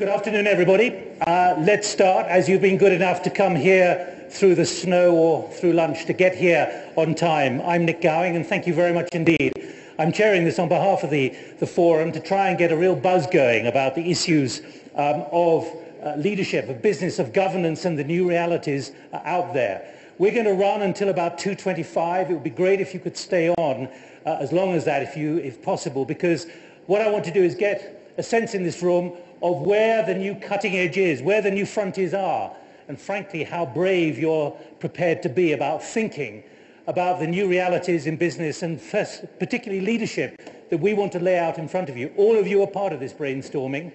Good afternoon, everybody. Uh, let's start, as you've been good enough to come here through the snow or through lunch to get here on time. I'm Nick Gowing, and thank you very much indeed. I'm chairing this on behalf of the, the forum to try and get a real buzz going about the issues um, of uh, leadership, of business, of governance, and the new realities uh, out there. We're going to run until about 2.25. It would be great if you could stay on uh, as long as that, if, you, if possible, because what I want to do is get a sense in this room of where the new cutting edge is, where the new frontiers are, and frankly, how brave you're prepared to be about thinking about the new realities in business and particularly leadership that we want to lay out in front of you. All of you are part of this brainstorming.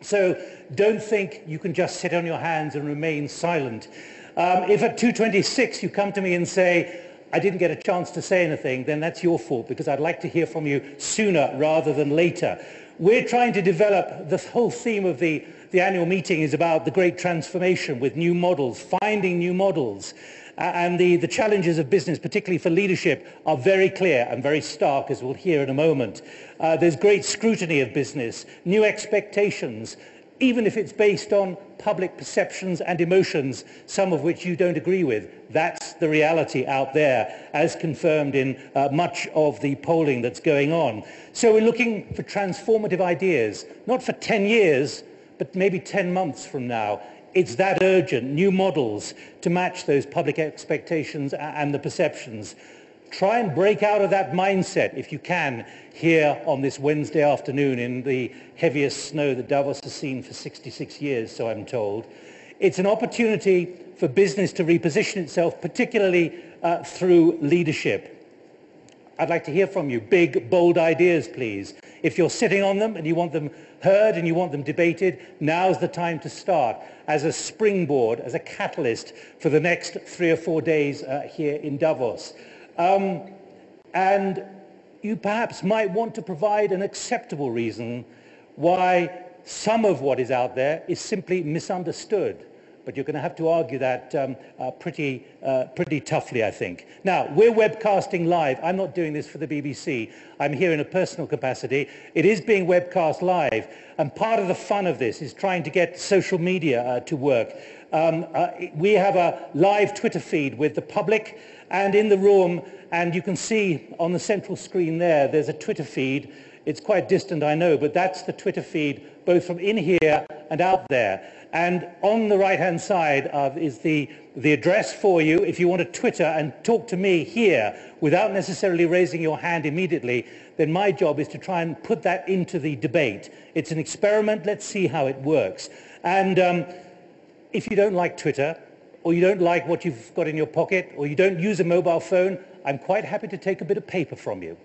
So don't think you can just sit on your hands and remain silent. Um, if at 2.26 you come to me and say, I didn't get a chance to say anything, then that's your fault because I'd like to hear from you sooner rather than later. We're trying to develop, the whole theme of the, the annual meeting is about the great transformation with new models, finding new models. Uh, and the, the challenges of business, particularly for leadership, are very clear and very stark, as we'll hear in a moment. Uh, there's great scrutiny of business, new expectations, even if it's based on public perceptions and emotions, some of which you don't agree with. That's the reality out there, as confirmed in uh, much of the polling that's going on. So we're looking for transformative ideas, not for 10 years, but maybe 10 months from now. It's that urgent, new models to match those public expectations and the perceptions. Try and break out of that mindset, if you can, here on this Wednesday afternoon in the heaviest snow that Davos has seen for 66 years, so I'm told. It's an opportunity for business to reposition itself, particularly uh, through leadership. I'd like to hear from you. Big, bold ideas, please. If you're sitting on them and you want them heard and you want them debated, now's the time to start as a springboard, as a catalyst for the next three or four days uh, here in Davos. Um, and you perhaps might want to provide an acceptable reason why some of what is out there is simply misunderstood. But you're going to have to argue that um, uh, pretty, uh, pretty toughly, I think. Now, we're webcasting live. I'm not doing this for the BBC. I'm here in a personal capacity. It is being webcast live. And part of the fun of this is trying to get social media uh, to work. Um, uh, we have a live Twitter feed with the public and in the room, and you can see on the central screen there, there's a Twitter feed. It's quite distant, I know, but that's the Twitter feed, both from in here and out there. And on the right-hand side is the, the address for you if you want to Twitter and talk to me here without necessarily raising your hand immediately, then my job is to try and put that into the debate. It's an experiment. Let's see how it works. And um, if you don't like Twitter, or you don't like what you've got in your pocket, or you don't use a mobile phone, I'm quite happy to take a bit of paper from you.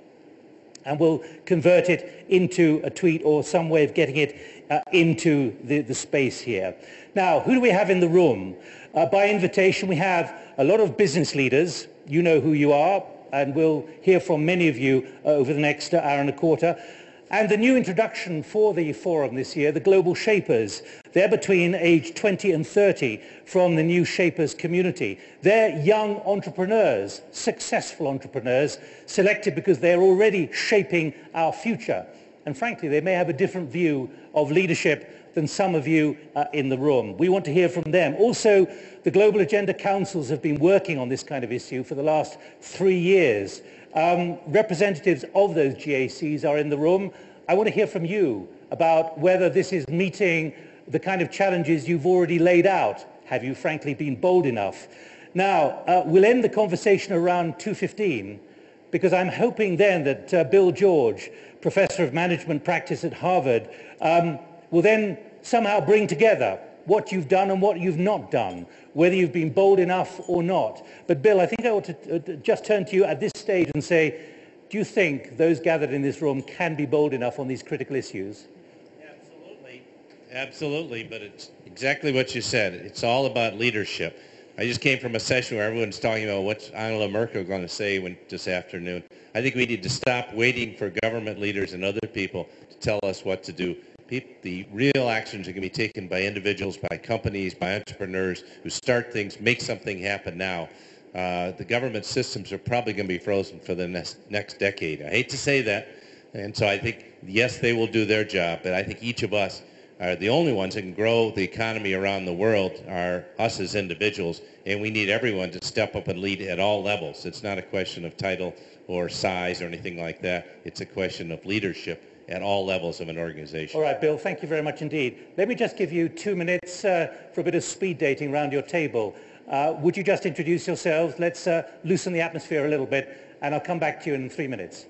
And we'll convert it into a tweet or some way of getting it uh, into the, the space here. Now, who do we have in the room? Uh, by invitation, we have a lot of business leaders. You know who you are, and we'll hear from many of you uh, over the next hour and a quarter. And the new introduction for the forum this year, the Global Shapers. They're between age 20 and 30 from the new Shapers community. They're young entrepreneurs, successful entrepreneurs, selected because they're already shaping our future. And frankly, they may have a different view of leadership than some of you uh, in the room. We want to hear from them. Also, the Global Agenda Councils have been working on this kind of issue for the last three years. Um, representatives of those GACs are in the room. I want to hear from you about whether this is meeting the kind of challenges you've already laid out. Have you frankly been bold enough? Now, uh, we'll end the conversation around 2.15 because I'm hoping then that uh, Bill George, Professor of Management Practice at Harvard, um, will then somehow bring together what you've done and what you've not done, whether you've been bold enough or not. But Bill, I think I ought to uh, just turn to you at this stage and say, do you think those gathered in this room can be bold enough on these critical issues? Absolutely. Absolutely, but it's exactly what you said. It's all about leadership. I just came from a session where everyone's talking about what's Angela Merkel going to say when, this afternoon. I think we need to stop waiting for government leaders and other people to tell us what to do the real actions are going to be taken by individuals, by companies, by entrepreneurs who start things, make something happen now. Uh, the government systems are probably going to be frozen for the next, next decade. I hate to say that, and so I think, yes, they will do their job, but I think each of us are the only ones that can grow the economy around the world are us as individuals, and we need everyone to step up and lead at all levels. It's not a question of title or size or anything like that. It's a question of leadership at all levels of an organization. All right, Bill, thank you very much indeed. Let me just give you two minutes uh, for a bit of speed dating around your table. Uh, would you just introduce yourselves? Let's uh, loosen the atmosphere a little bit, and I'll come back to you in three minutes.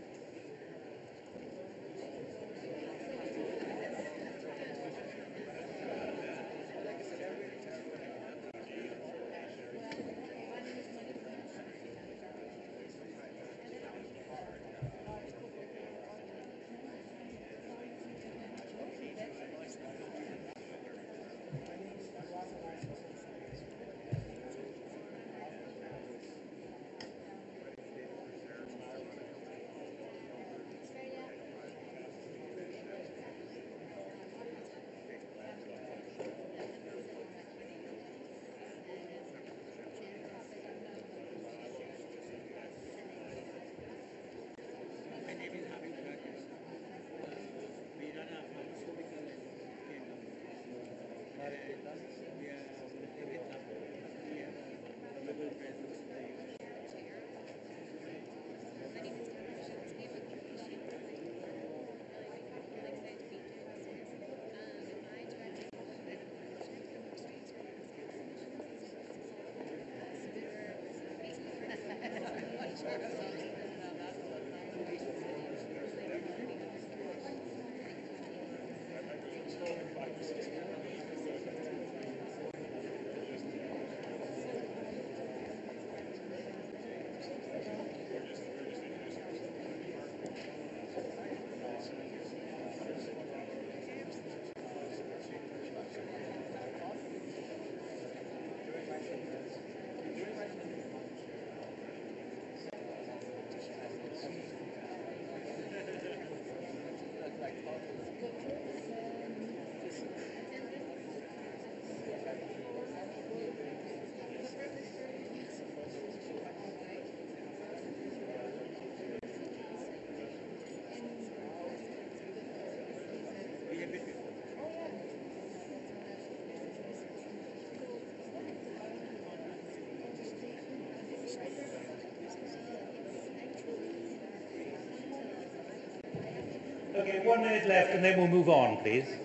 Okay, one minute left and then we'll move on, please.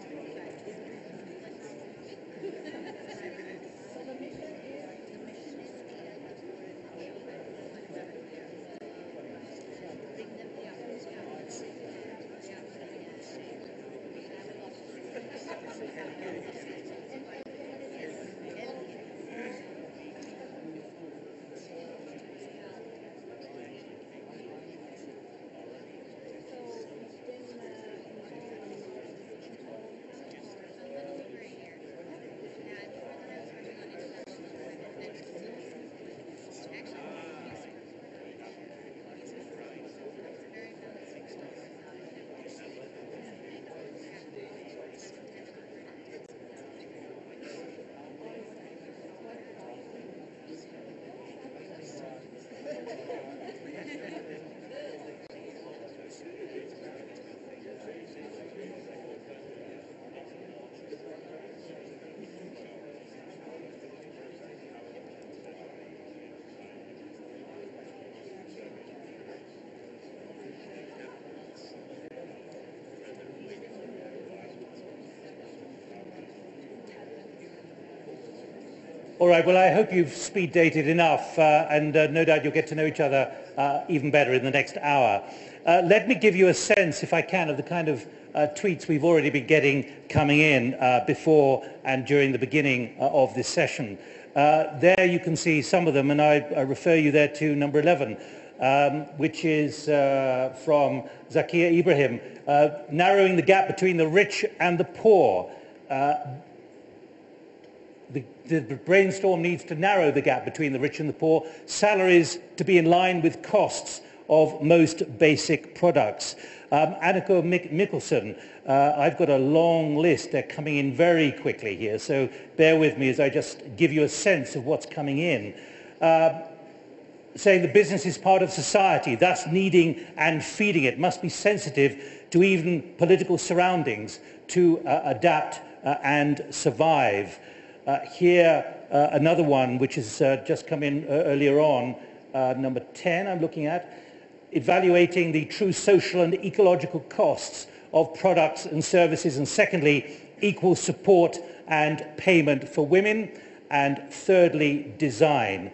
All right, well, I hope you've speed dated enough, uh, and uh, no doubt you'll get to know each other uh, even better in the next hour. Uh, let me give you a sense, if I can, of the kind of uh, tweets we've already been getting coming in uh, before and during the beginning of this session. there you can see some of them, and I, I refer you there to number 11, um, which is from Zakia Ibrahim, narrowing the gap between the rich and the poor the, the, brainstorm needs to narrow the gap between the rich and the poor, salaries to be in line with costs of most basic products. Um, Anneke Mik Mikkelsen, uh, I've got a long list. They're coming in very quickly here, so bear with me as I just give you a sense of what's coming in. Uh, saying the business is part of society, thus needing and feeding it, must be sensitive to even political surroundings to uh, adapt uh, and survive. Uh, here, uh, another one which has uh, just come in earlier on, number 10 I'm looking at, evaluating the true social and ecological costs of products and services, and secondly, equal support and payment for women, and thirdly, design.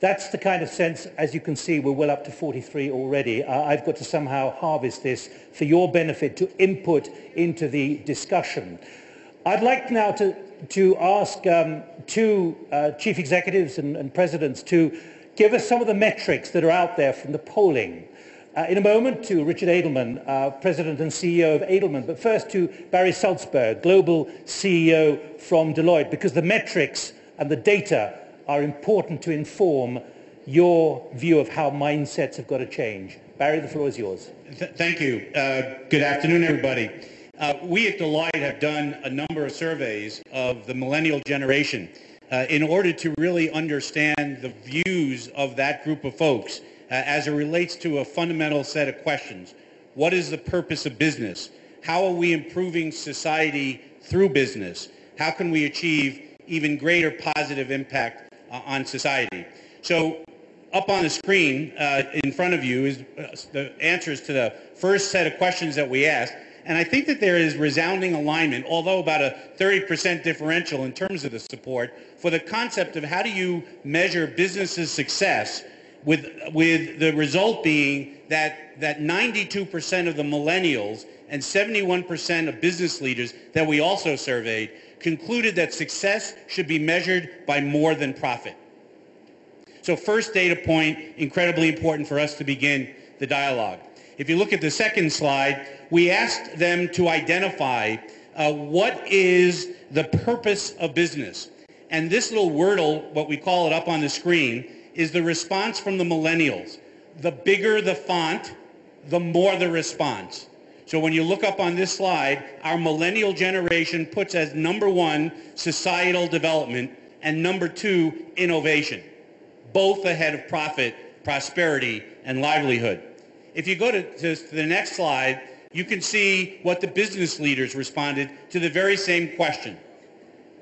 That's the kind of sense, as you can see, we're well up to 43 already. Uh, I've got to somehow harvest this for your benefit to input into the discussion. I'd like now to, to ask um, two uh, chief executives and, and presidents to give us some of the metrics that are out there from the polling. Uh, in a moment to Richard Edelman, uh, President and CEO of Edelman, but first to Barry Salzberg, Global CEO from Deloitte, because the metrics and the data are important to inform your view of how mindsets have got to change. Barry, the floor is yours. Th thank you. Uh, good afternoon, everybody. Uh, we at Deloitte have done a number of surveys of the millennial generation uh, in order to really understand the views of that group of folks uh, as it relates to a fundamental set of questions. What is the purpose of business? How are we improving society through business? How can we achieve even greater positive impact uh, on society? So up on the screen uh, in front of you is uh, the answers to the first set of questions that we asked. And I think that there is resounding alignment, although about a 30% differential in terms of the support, for the concept of how do you measure businesses' success with, with the result being that, that 92% of the millennials and 71% of business leaders that we also surveyed concluded that success should be measured by more than profit. So first data point, incredibly important for us to begin the dialogue. If you look at the second slide, we asked them to identify uh, what is the purpose of business. And this little wordle, what we call it up on the screen, is the response from the millennials. The bigger the font, the more the response. So when you look up on this slide, our millennial generation puts as number one societal development and number two innovation, both ahead of profit, prosperity, and livelihood. If you go to, to, to the next slide, you can see what the business leaders responded to the very same question.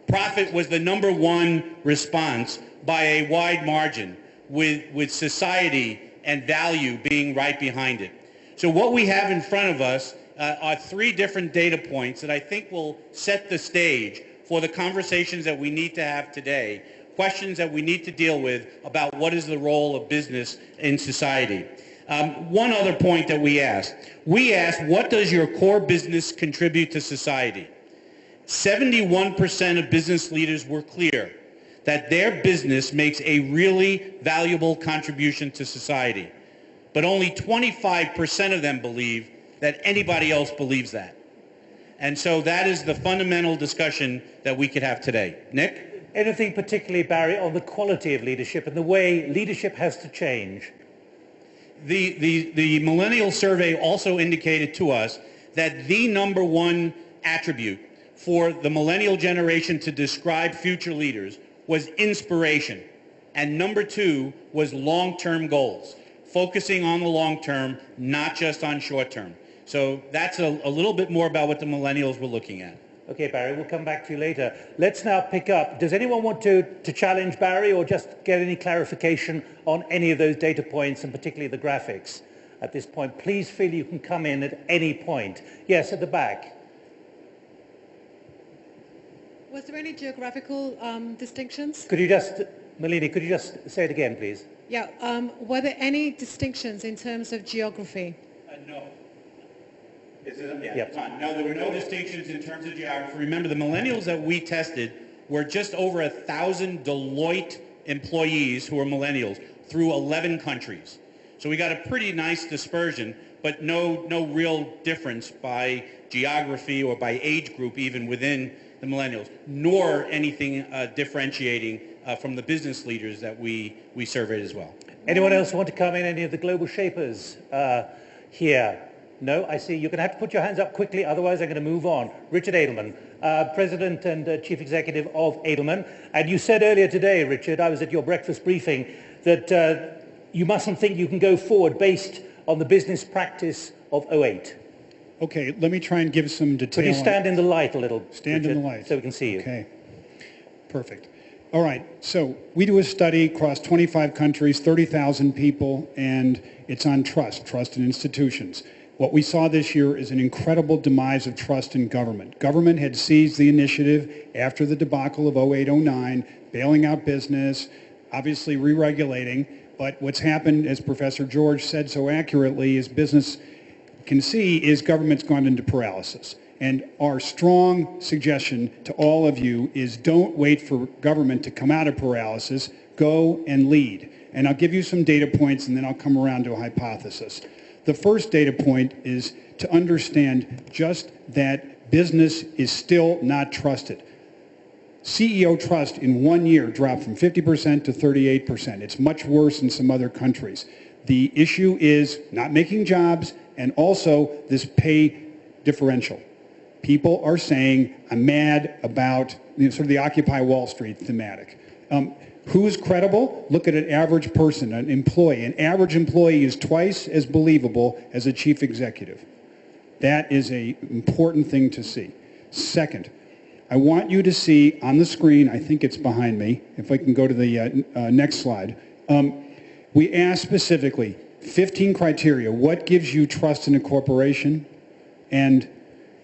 Profit was the number one response by a wide margin with, with society and value being right behind it. So what we have in front of us uh, are three different data points that I think will set the stage for the conversations that we need to have today, questions that we need to deal with about what is the role of business in society. Um, one other point that we asked. We asked, what does your core business contribute to society? 71% of business leaders were clear that their business makes a really valuable contribution to society. But only 25% of them believe that anybody else believes that. And so that is the fundamental discussion that we could have today. Nick? Anything particularly, Barry, on the quality of leadership and the way leadership has to change? The, the, the millennial survey also indicated to us that the number one attribute for the millennial generation to describe future leaders was inspiration. And number two was long-term goals, focusing on the long term, not just on short term. So that's a, a, little bit more about what the millennials were looking at. Okay, Barry, we'll come back to you later. Let's now pick up. Does anyone want to, to challenge Barry or just get any clarification on any of those data points and particularly the graphics at this point? Please feel you can come in at any point. Yes, at the back. Was there any geographical um, distinctions? Could you just, Malini, could you just say it again, please? Yeah. Um, were there any distinctions in terms of geography? Uh, no. Yeah, yep. No, there were no distinctions in terms of geography. Remember, the millennials that we tested were just over a thousand Deloitte employees who are millennials through 11 countries. So we got a pretty nice dispersion, but no, no real difference by geography or by age group even within the millennials, nor anything uh, differentiating uh, from the business leaders that we, we surveyed as well. Anyone else want to come in? Any of the global shapers uh, here? No, I see. You're going to have to put your hands up quickly, otherwise I'm going to move on. Richard Edelman, uh, President and uh, Chief Executive of Edelman. And you said earlier today, Richard, I was at your breakfast briefing, that uh, you mustn't think you can go forward based on the business practice of 08. Okay, let me try and give some detail. Could you stand in the light a little? Stand in the light. So we can see you. Okay, perfect. All right, so we do a study across 25 countries, 30,000 people, and it's on trust, trust in institutions. What we saw this year is an incredible demise of trust in government. Government had seized the initiative after the debacle of 08-09, bailing out business, obviously re-regulating, but what's happened, as Professor George said so accurately, is business can see is government's gone into paralysis. And our strong suggestion to all of you is don't wait for government to come out of paralysis, go and lead. And I'll give you some data points and then I'll come around to a hypothesis. The first data point is to understand just that business is still not trusted. CEO trust in one year dropped from 50% to 38%. It's much worse in some other countries. The issue is not making jobs and also this pay differential. People are saying, I'm mad about you know, sort of the Occupy Wall Street thematic. Um, who's credible? Look at an average person, an employee. An average employee is twice as believable as a chief executive. That is an important thing to see. Second, I want you to see on the screen, I think it's behind me, if I can go to the uh, uh, next slide. Um, we asked specifically 15 criteria. What gives you trust in a corporation? And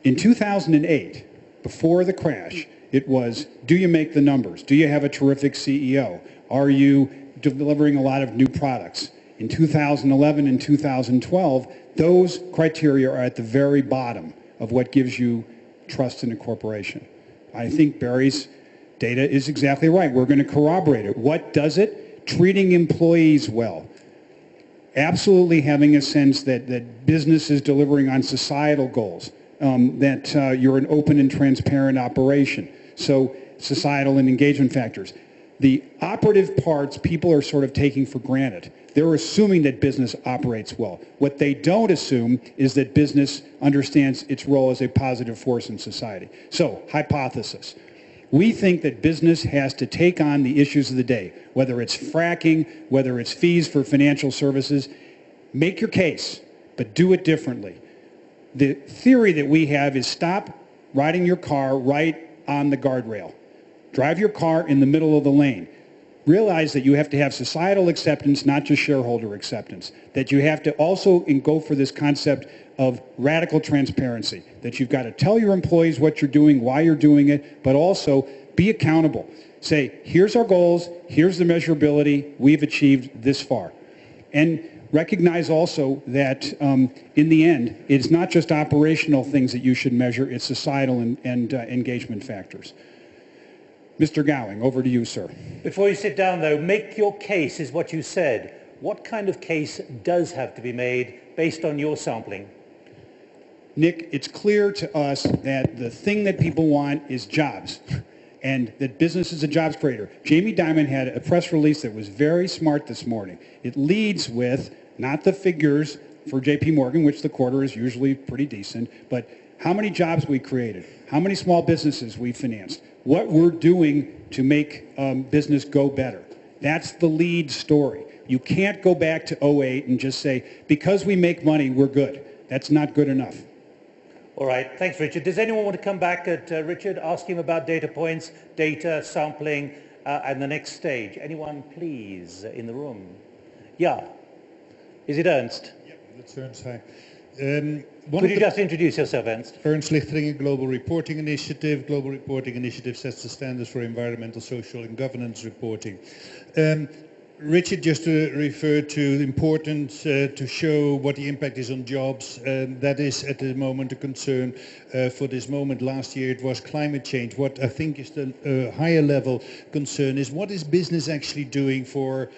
in 2008, before the crash, it was, do you make the numbers? Do you have a terrific CEO? Are you delivering a lot of new products? In 2011 and 2012, those criteria are at the very bottom of what gives you trust in a corporation. I think Barry's data is exactly right. We're going to corroborate it. What does it? Treating employees well. Absolutely having a sense that, that business is delivering on societal goals, um, that uh, you're an open and transparent operation. So societal and engagement factors. The operative parts people are sort of taking for granted. They're assuming that business operates well. What they don't assume is that business understands its role as a positive force in society. So, hypothesis. We think that business has to take on the issues of the day, whether it's fracking, whether it's fees for financial services. Make your case, but do it differently. The theory that we have is stop riding your car right on the guardrail. Drive your car in the middle of the lane. Realize that you have to have societal acceptance, not just shareholder acceptance. That you have to also go for this concept of radical transparency. That you've got to tell your employees what you're doing, why you're doing it, but also be accountable. Say, here's our goals, here's the measurability, we've achieved this far. And recognize also that um, in the end, it's not just operational things that you should measure, it's societal and, and uh, engagement factors. Mr. Gowing, over to you, sir. Before you sit down, though, make your case is what you said. What kind of case does have to be made based on your sampling? Nick, it's clear to us that the thing that people want is jobs and that business is a jobs creator. Jamie Dimon had a press release that was very smart this morning. It leads with not the figures for JP Morgan, which the quarter is usually pretty decent, but how many jobs we created, how many small businesses we financed, what we're doing to make um, business go better. That's the lead story. You can't go back to 08 and just say, because we make money, we're good. That's not good enough. All right, thanks, Richard. Does anyone want to come back at uh, Richard, ask him about data points, data, sampling, uh, and the next stage? Anyone, please, in the room? Yeah. Is it Ernst? Yeah, that's Ernst. Hi. Um, Could you just introduce yourself, Ernst? Ernst Ligteringen Global Reporting Initiative. Global Reporting Initiative sets the standards for environmental, social and governance reporting. Um, Richard just uh, referred to the importance uh, to show what the impact is on jobs. Um, that is at the moment a concern uh, for this moment. Last year it was climate change. What I think is the uh, higher level concern is what is business actually doing for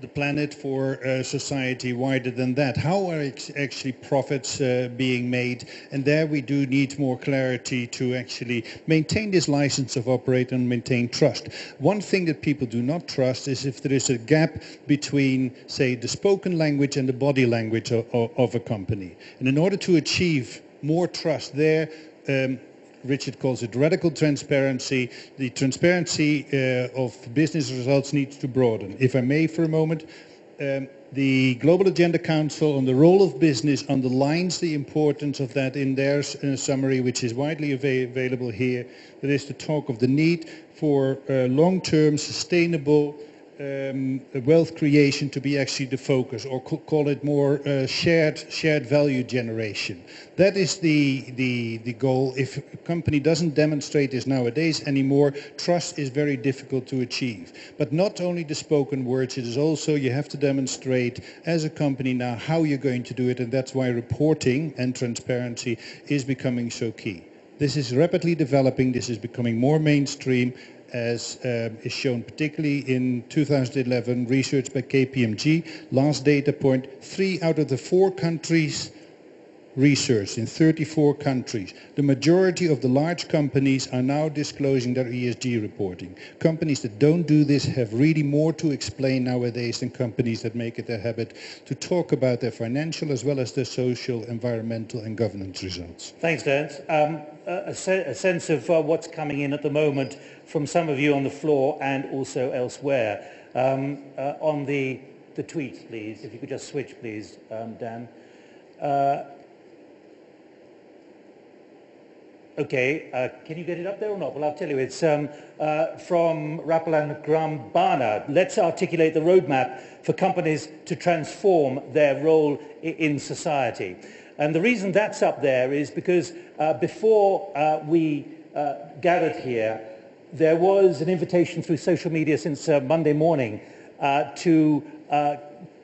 the planet for uh, society wider than that. How are actually profits uh, being made? And there we do need more clarity to actually maintain this license of operate and maintain trust. One thing that people do not trust is if there is a gap between, say, the spoken language and the body language of, of, of a company. And in order to achieve more trust there, um, Richard calls it radical transparency. The transparency uh, of business results needs to broaden. If I may for a moment, Um, the Global Agenda Council on the role of business underlines the importance of that in their uh, summary, which is widely ava available here. That is to talk of the need for uh, long-term sustainable um, wealth creation to be actually the focus, or call it more uh, shared shared value generation. That is the, the the goal. If a company doesn't demonstrate this nowadays anymore, trust is very difficult to achieve. But not only the spoken words, it is also you have to demonstrate as a company now how you're going to do it, and that's why reporting and transparency is becoming so key. This is rapidly developing. This is becoming more mainstream as uh, is shown particularly in 2011 research by KPMG. Last data point, three out of the four countries researched in 34 countries. The majority of the large companies are now disclosing their ESG reporting. Companies that don't do this have really more to explain nowadays than companies that make it their habit to talk about their financial as well as their social, environmental and governance results. Thanks, Ernst. Um, a, a, sense of uh, what's coming in at the moment from some of you on the floor and also elsewhere. Um, uh, on the, the tweets, please, if you could just switch, please, um, Dan. Uh, okay, uh, can you get it up there or not? Well, I'll tell you, it's um, uh, from Rapalan Grambana. Let's articulate the roadmap for companies to transform their role in society. And the reason that's up there is because uh, before uh, we gathered here, there was an invitation through social media since uh, Monday morning uh, to uh,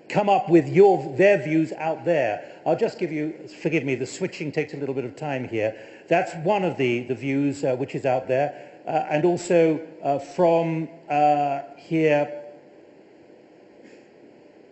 come up with your, their views out there. I'll just give you, forgive me, the switching takes a little bit of time here. That's one of the, the views uh, which is out there. Uh, and also uh, from here,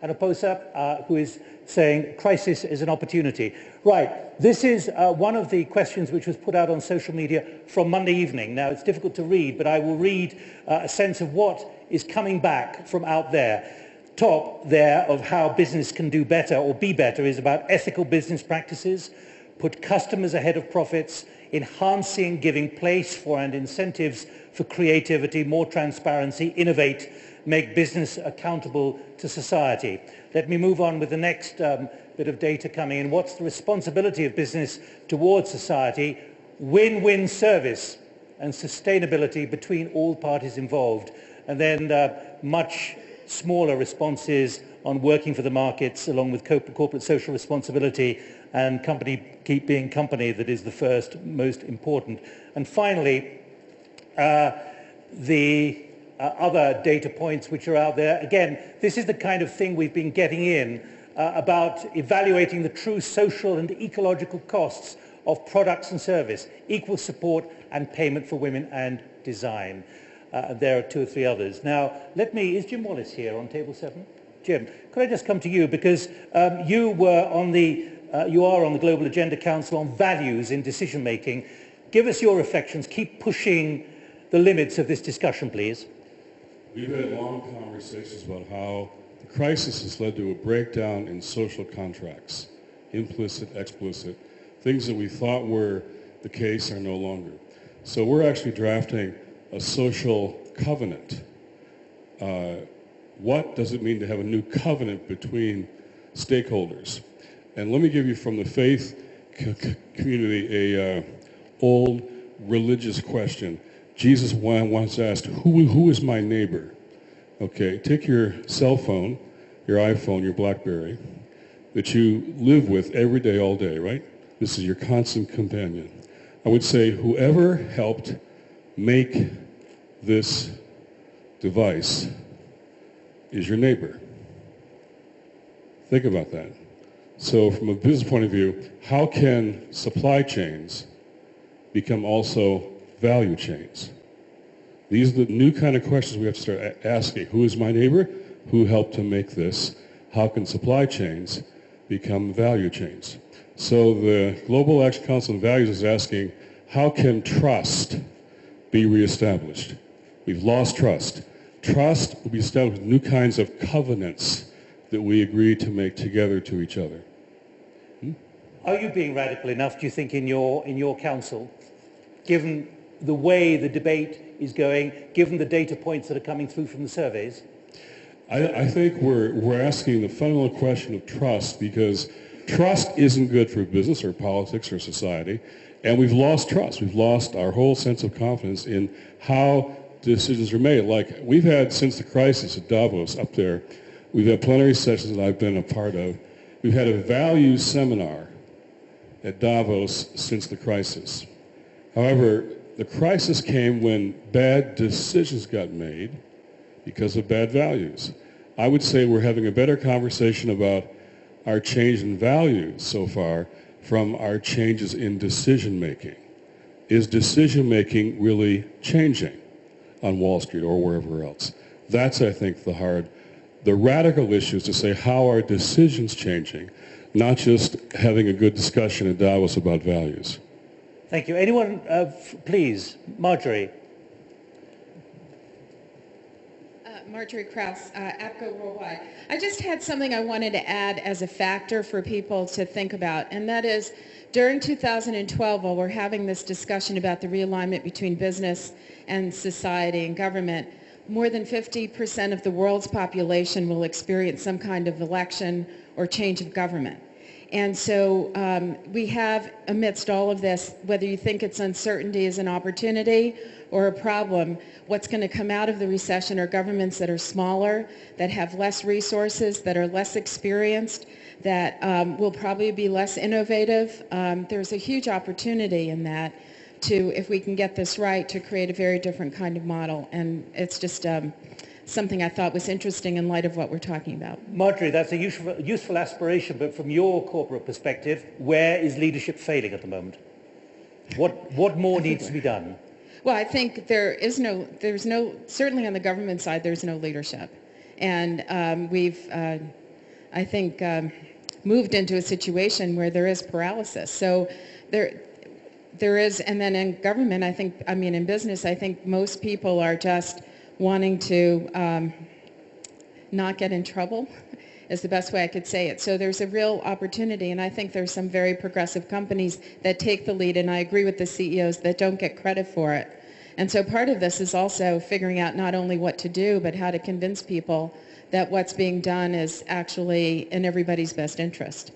Anna Oposa, who is saying crisis is an opportunity. Right, this is uh, one of the questions which was put out on social media from Monday evening. Now, it's difficult to read, but I will read uh, a sense of what is coming back from out there. Top there of how business can do better or be better is about ethical business practices, put customers ahead of profits, enhancing, giving place for and incentives for creativity, more transparency, innovate, make business accountable to society. Let me move on with the next um, bit of data coming in. What's the responsibility of business towards society? Win-win service and sustainability between all parties involved. And then uh, much smaller responses on working for the markets along with corporate social responsibility and company keep being company that is the first most important. And finally, uh, the uh, other data points which are out there. Again, this is the kind of thing we've been getting in uh, about evaluating the true social and ecological costs of products and service, equal support and payment for women and design. Uh, there are two or three others. Now, let me, is Jim Wallis here on table seven? Jim, could I just come to you because um, you were on the, uh, you are on the Global Agenda Council on values in decision making. Give us your reflections. Keep pushing the limits of this discussion, please. We've had long conversations about how crisis has led to a breakdown in social contracts, implicit, explicit. Things that we thought were the case are no longer. So we're actually drafting a social covenant. Uh, what does it mean to have a new covenant between stakeholders? And let me give you from the faith community a uh, old religious question. Jesus once asked, who, who is my neighbor? Okay, take your cell phone, your iPhone, your BlackBerry, that you live with every day, all day, right? This is your constant companion. I would say whoever helped make this device is your neighbor. Think about that. So from a business point of view, how can supply chains become also value chains. These are the new kind of questions we have to start asking. Who is my neighbor? Who helped to make this? How can supply chains become value chains? So the Global Action Council on Values is asking, how can trust be reestablished? We've lost trust. Trust will be established with new kinds of covenants that we agree to make together to each other. Hmm? Are you being radical enough, do you think, in your, in your council, given the way the debate is going, given the data points that are coming through from the surveys? I, I think we're, we're asking the fundamental question of trust because trust isn't good for business or politics or society. And we've lost trust. We've lost our whole sense of confidence in how decisions are made. Like we've had since the crisis at Davos up there, we've had plenary sessions that I've been a part of. We've had a values seminar at Davos since the crisis. However, the crisis came when bad decisions got made because of bad values. I would say we're having a better conversation about our change in values so far from our changes in decision making. Is decision making really changing on Wall Street or wherever else? That's, I think, the hard, the radical issue is to say how are decisions changing, not just having a good discussion at Davos about values. Thank you. Anyone, uh, please? Margery. Uh, Margery Kraus, uh, APCO Worldwide. I just had something I wanted to add as a factor for people to think about, and that is during 2012, while we're having this discussion about the realignment between business and society and government, more than 50% of the world's population will experience some kind of election or change of government. And so um, we have, amidst all of this, whether you think it's uncertainty is an opportunity or a problem, what's going to come out of the recession are governments that are smaller, that have less resources, that are less experienced, that um, will probably be less innovative. Um, there's a huge opportunity in that to, if we can get this right, to create a very different kind of model. And it's just um, something I thought was interesting in light of what we're talking about. Margery, that's a useful, useful aspiration, but from your corporate perspective, where is leadership failing at the moment? What, what more needs to be done? Well, I think there is no, there's no, certainly on the government side, there's no leadership. And um, we've, uh, I think, um, moved into a situation where there is paralysis. So there, there is, and then in government, I think, I mean, in business, I think most people are just wanting to um, not get in trouble is the best way I could say it. So there's a real opportunity, and I think there's some very progressive companies that take the lead, and I agree with the CEOs that don't get credit for it. And so part of this is also figuring out not only what to do, but how to convince people that what's being done is actually in everybody's best interest.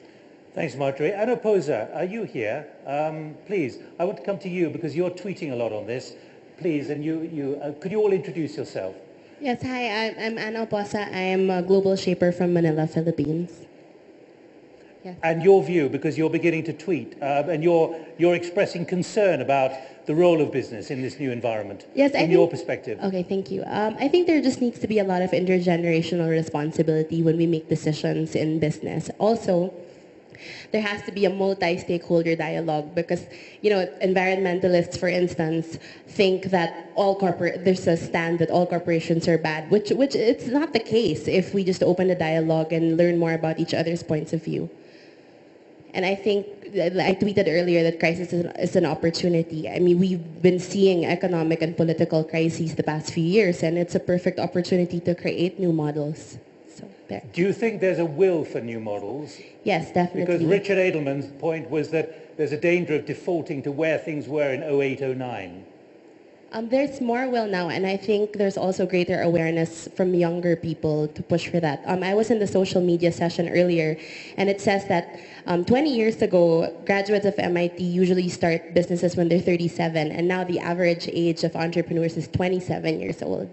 Thanks, Margery. Anna Oposa, are you here? Um, please, I want to come to you because you're tweeting a lot on this. Please, and you, you uh, could you all introduce yourself? Yes, hi, I'm, I'm Anna Oposa. I am a global shaper from Manila, Philippines. And your view, because you're beginning to tweet, uh, and you're, you're expressing concern about the role of business in this new environment. Yes, I From your perspective. Okay, thank you. Um, I think there just needs to be a lot of intergenerational responsibility when we make decisions in business. Also, there has to be a multi-stakeholder dialogue because, you know, environmentalists, for instance, think that all corporate there's a stand that all corporations are bad, which which it's not the case if we just open the dialogue and learn more about each other's points of view. And I think I tweeted earlier that crisis is, is an opportunity. I mean, we've been seeing economic and political crises the past few years, and it's a perfect opportunity to create new models. There. Do you think there's a will for new models? Yes, definitely. Because Richard Edelman's point was that there's a danger of defaulting to where things were in 08, 09. Um, there's more will now, and I think there's also greater awareness from younger people to push for that. Um, I was in the social media session earlier, and it says that um, 20 years ago, graduates of MIT usually start businesses when they're 37, and now the average age of entrepreneurs is 27 years old.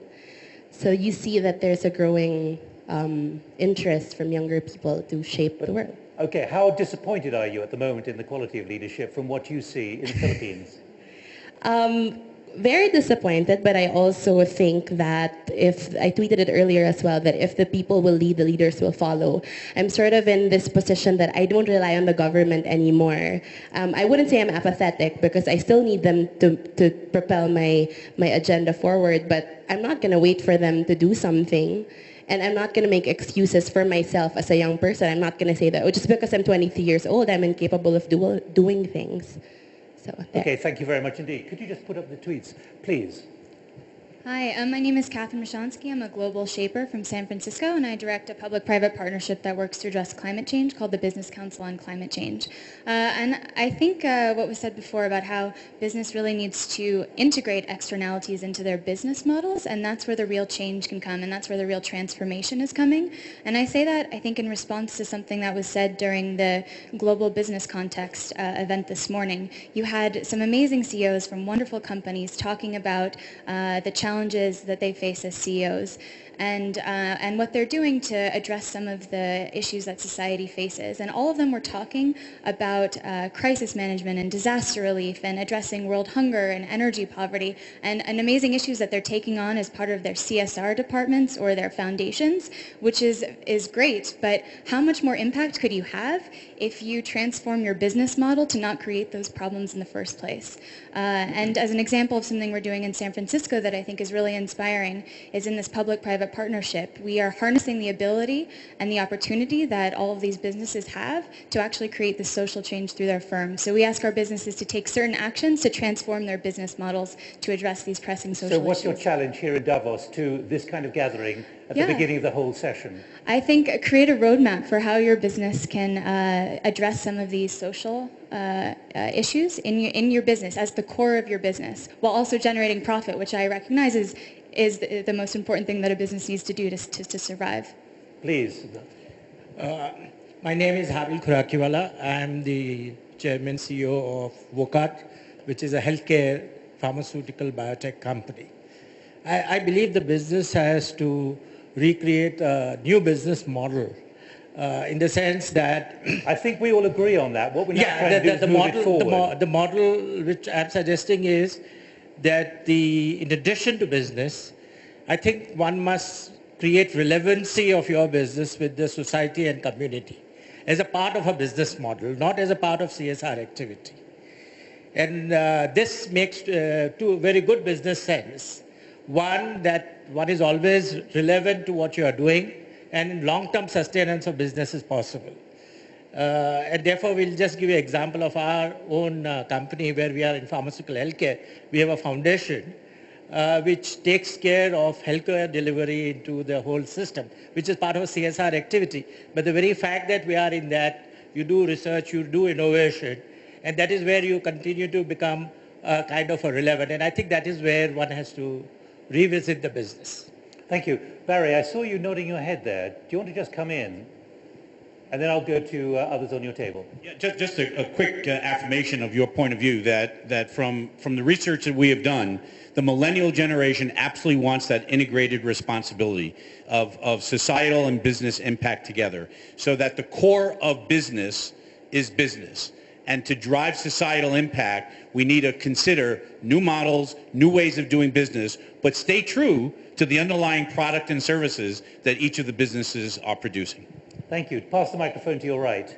So you see that there's a growing um, interest from younger people to shape the world. Okay, how disappointed are you at the moment in the quality of leadership from what you see in the Philippines? Um, very disappointed, but I also think that if, I tweeted it earlier as well, that if the people will lead, the leaders will follow. I'm sort of in this position that I don't rely on the government anymore. Um, I wouldn't say I'm apathetic because I still need them to, to propel my, my agenda forward, but I'm not going to wait for them to do something. And I'm not going to make excuses for myself as a young person. I'm not going to say that, oh, just because I'm 23 years old, I'm incapable of do, doing things. So. Okay, thank you very much indeed. Could you just put up the tweets, please? Hi, um, my name is Catherine Mashansky. I'm a global shaper from San Francisco, and I direct a public-private partnership that works to address climate change called the Business Council on Climate Change. Uh, and I think uh, what was said before about how business really needs to integrate externalities into their business models, and that's where the real change can come, and that's where the real transformation is coming. And I say that, I think, in response to something that was said during the Global Business Context uh, event this morning. You had some amazing CEOs from wonderful companies talking about uh, the challenges challenges that they face as CEOs and, uh, and what they're doing to address some of the issues that society faces. And all of them were talking about uh, crisis management and disaster relief and addressing world hunger and energy poverty and, and amazing issues that they're taking on as part of their CSR departments or their foundations, which is, is great. But how much more impact could you have if you transform your business model to not create those problems in the first place? Uh, and as an example of something we're doing in San Francisco that I think is really inspiring is in this public-private private partnership. We are harnessing the ability and the opportunity that all of these businesses have to actually create the social change through their firms. So we ask our businesses to take certain actions to transform their business models to address these pressing social issues. So what's issues. your challenge here in Davos to this kind of gathering at Yeah. the beginning of the whole session? I think uh, create a roadmap for how your business can uh, address some of these social uh, uh, issues in your, in your business as the core of your business, while also generating profit, which I recognize is, is the, the most important thing that a business needs to do to, to, to survive. Please. My name is Habil Khorakiwala. I am the chairman CEO of Wockhardt, which is a healthcare pharmaceutical biotech company. I, I believe the business has to recreate a new business model uh, in the sense that I think we all agree on that. What we're yeah, the, to the, the move model, the, mo- the model which I'm suggesting is that the, in addition to business, I think one must create relevancy of your business with the society and community as a part of a business model, not as a part of CSR activity. And uh, this makes uh, two very good business sense. One, that one is always relevant to what you are doing, and long-term sustenance of business is possible. Uh, and therefore, we'll just give you an example of our own uh, company where we are in pharmaceutical healthcare. We have a foundation uh, which takes care of healthcare delivery into the whole system, which is part of a CSR activity. But the very fact that we are in that, you do research, you do innovation, and that is where you continue to become uh, kind of a relevant. And I think that is where one has to revisit the business. Thank you. Barry, I saw you nodding your head there. Do you want to just come in? And then I'll go to uh, others on your table. Yeah, just, just a, a quick uh, affirmation of your point of view that, that from, from the research that we have done, the millennial generation absolutely wants that integrated responsibility of, of societal and business impact together so that the core of business is business. And to drive societal impact, we need to consider new models, new ways of doing business, but stay true to the underlying product and services that each of the businesses are producing. Thank you. Pass the microphone to your right.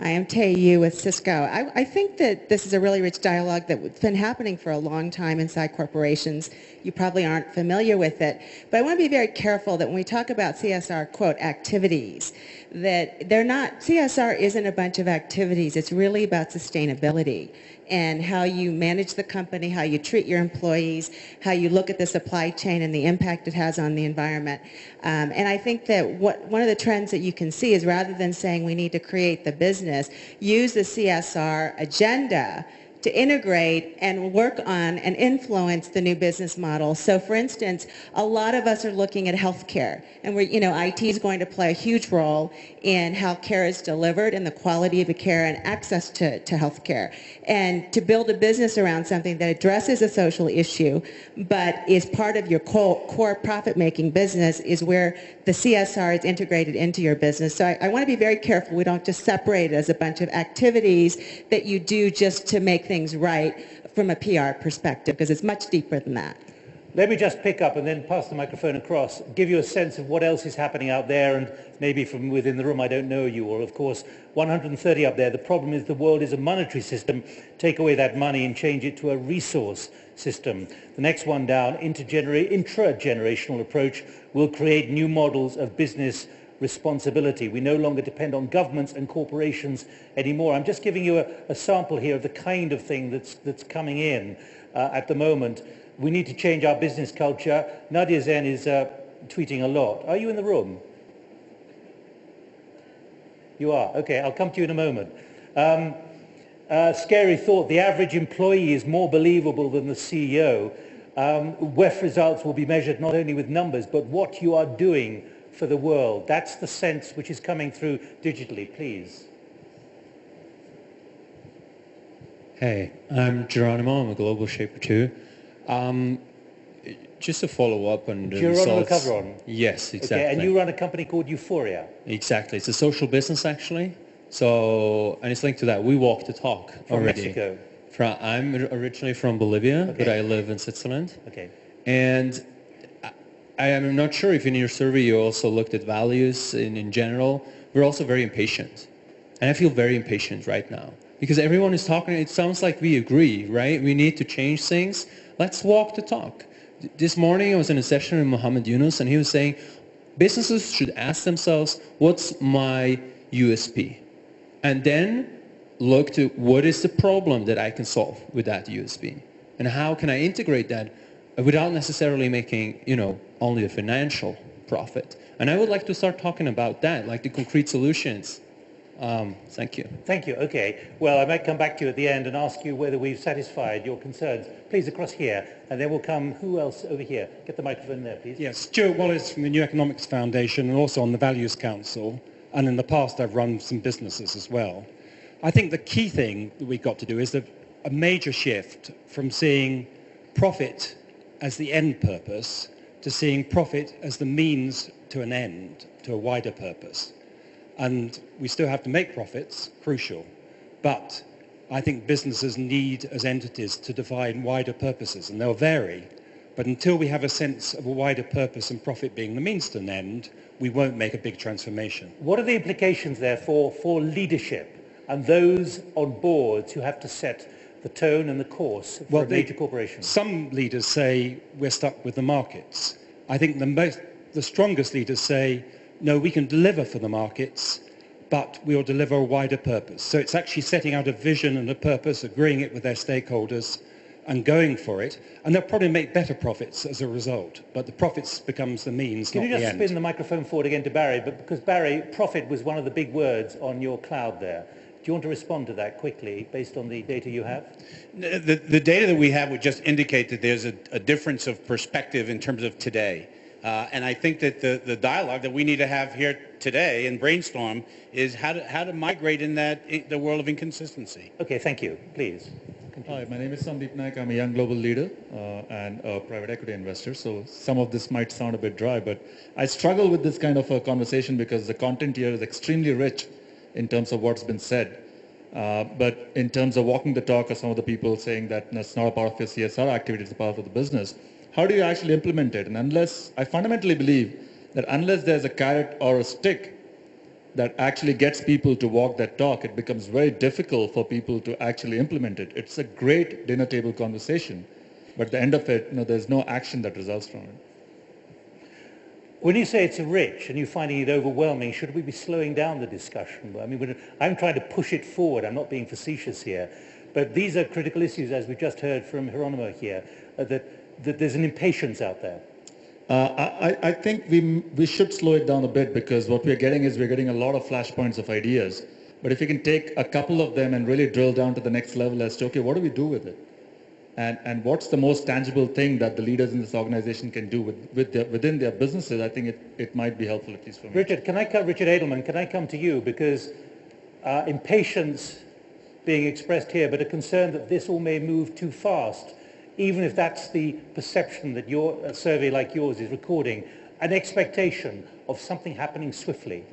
Hi, I'm Tae Yoo with Cisco. I, I think that this is a really rich dialogue that's been happening for a long time inside corporations. You probably aren't familiar with it, but I want to be very careful that when we talk about CSR, quote, activities, that they're not, CSR isn't a bunch of activities. It's really about sustainability and how you manage the company, how you treat your employees, how you look at the supply chain and the impact it has on the environment. Um, and I think that what, one of the trends that you can see is rather than saying we need to create the business, use the CSR agenda to integrate and work on and influence the new business model. So for instance, a lot of us are looking at healthcare and we're, you know, IT is going to play a huge role in how care is delivered and the quality of the care and access to, to healthcare. And to build a business around something that addresses a social issue but is part of your core, core profit-making business is where the CSR is integrated into your business. So I, I want to be very careful we don't just separate it as a bunch of activities that you do just to make things right from a PR perspective because it's much deeper than that. Let me just pick up and then pass the microphone across, give you a sense of what else is happening out there and maybe from within the room, I don't know you, all, of course 130 up there. The problem is the world is a monetary system. Take away that money and change it to a resource system. The next one down, intergener- intra-generational approach, will create new models of business responsibility. We no longer depend on governments and corporations anymore. I'm just giving you a, a sample here of the kind of thing that's, that's coming in. uh, at the moment. We need to change our business culture. Nadia Zen is uh, tweeting a lot. Are you in the room? You are. Okay, I'll come to you in a moment. Um, uh, scary thought, the average employee is more believable than the CEO. Um, WEF results will be measured not only with numbers, but what you are doing for the world. That's the sense which is coming through digitally, please. Hey, I'm Geronimo. I'm a global shaper too. Um, just to follow up on the Geronimo results. Yes, exactly. Okay, and you run a company called Euphoria. Exactly. It's a social business actually. So, and it's linked to that. We walk the talk From already. Mexico. From, I'm originally from Bolivia, but I live in Switzerland. Okay. And I- am not sure if in your survey you also looked at values in, in general. We're also very impatient. And I feel very impatient right now. Because everyone is talking, it sounds like we agree, right? We need to change things. Let's walk the talk. This morning I was in a session with Muhammad Yunus and he was saying businesses should ask themselves, what's my USP? And then look to what is the problem that I can solve with that USP? And how can I integrate that without necessarily making, you know, only a financial profit? And I would like to start talking about that, like the concrete solutions. Um, thank you. Thank you. Okay. Well, I might come back to you at the end and ask you whether we've satisfied your concerns. Please, across here. And then we'll come, who else over here? Get the microphone there, please. Yes, Stewart Wallis from the New Economics Foundation and also on the Values Council. And in the past, I've run some businesses as well. I think the key thing that we've got to do is a major shift from seeing profit as the end purpose to seeing profit as the means to an end, to a wider purpose. And we still have to make profits, crucial. But I think businesses need, as entities, to define wider purposes, and they'll vary. But until we have a sense of a wider purpose and profit being the means to an end, we won't make a big transformation. What are the implications, therefore, for leadership and those on boards who have to set the tone and the course they- major corporation? Some leaders say we're stuck with the markets. I think the, most, the strongest leaders say, no, we can deliver for the markets, but we'll deliver a wider purpose. So it's actually setting out a vision and a purpose, agreeing it with their stakeholders, and going for it. And they'll probably make better profits as a result. But the profits becomes the means, Can not you just spin the microphone forward again to Barry? But because Barry, profit was one of the big words on your cloud there. Do you want to respond to that quickly based on the data you have? The, the data that we have would just indicate that there's a, a difference of perspective in terms of today. Uh, and I think that the, the dialogue that we need to have here today and brainstorm is how to, how to migrate in that in the world of inconsistency. Okay, thank you. Please. Hi, my name is Sandeep Naik. I'm a young global leader uh, and a private equity investor. So some of this might sound a bit dry, but I struggle with this kind of a conversation because the content here is extremely rich in terms of what's been said. Uh, but in terms of walking the talk of some of the people saying that that's not a part of your CSR activity, it's a part of the business, how do you actually implement it? And unless, I fundamentally believe that unless there's a carrot or a stick that actually gets people to walk that talk, it becomes very difficult for people to actually implement it. It's a great dinner table conversation, but at the end of it, you know, there's no action that results from it. When you say it's a rich and you're finding it overwhelming, should we be slowing down the discussion? I mean, I'm trying to push it forward. I'm not being facetious here. But these are critical issues, as we just heard from Hieronymo here, uh, that, that there's an impatience out there. Uh, I, I- I think we, we should slow it down a bit because what we're getting is we're getting a lot of flashpoints of ideas. But if you can take a couple of them and really drill down to the next level as to, okay, what do we do with it? And, and what's the most tangible thing that the leaders in this organization can do with, with their, within their businesses, I think it, it might be helpful, at least for me. Richard, can I come, Richard Edelman, can I come to you? Because uh, impatience being expressed here, but a concern that this all may move too fast, even if that's the perception that your a survey like yours is recording, an expectation of something happening swiftly.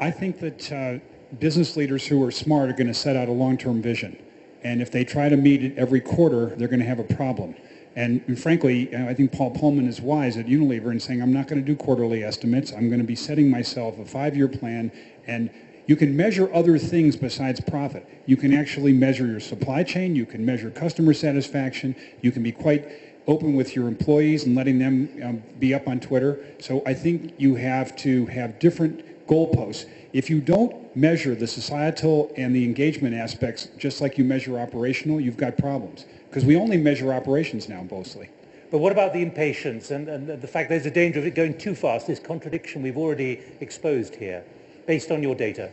I think that uh, business leaders who are smart are going to set out a long-term vision. And if they try to meet it every quarter, they're going to have a problem. And, and frankly, uh, I think Paul Polman is wise at Unilever in saying, I'm not going to do quarterly estimates. I'm going to be setting myself a five-year plan. And you can measure other things besides profit. You can actually measure your supply chain. You can measure customer satisfaction. You can be quite open with your employees and letting them um, be up on Twitter. So I think you have to have different goalposts. If you don't measure the societal and the engagement aspects just like you measure operational, you've got problems. Because we only measure operations now mostly. But what about the impatience and, and the fact there's a danger of it going too fast, this contradiction we've already exposed here, based on your data?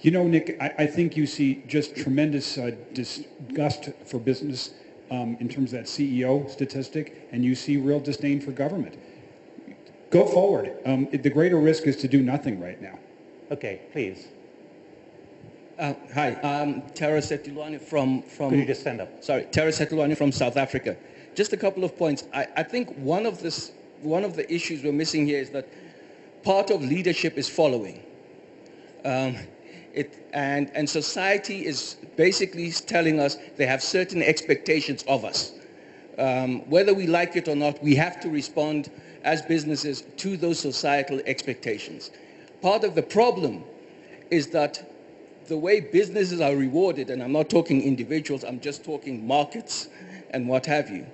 You know, Nick, I, I think you see just tremendous uh, disgust for business um, in terms of that CEO statistic, and you see real disdain for government. Go forward. Um, the greater risk is to do nothing right now. Okay, please. Uh, hi, I'm Tara Setulani from, from... Could you just stand up? Sorry, Tara Setulani from South Africa. Just a couple of points. I, I think one of, this, one of the issues we're missing here is that part of leadership is following. Um, it, and, and society is basically telling us they have certain expectations of us. Um, whether we like it or not, we have to respond as businesses to those societal expectations. Part of the problem is that the way businesses are rewarded, and I'm not talking individuals, I'm just talking markets and what have you,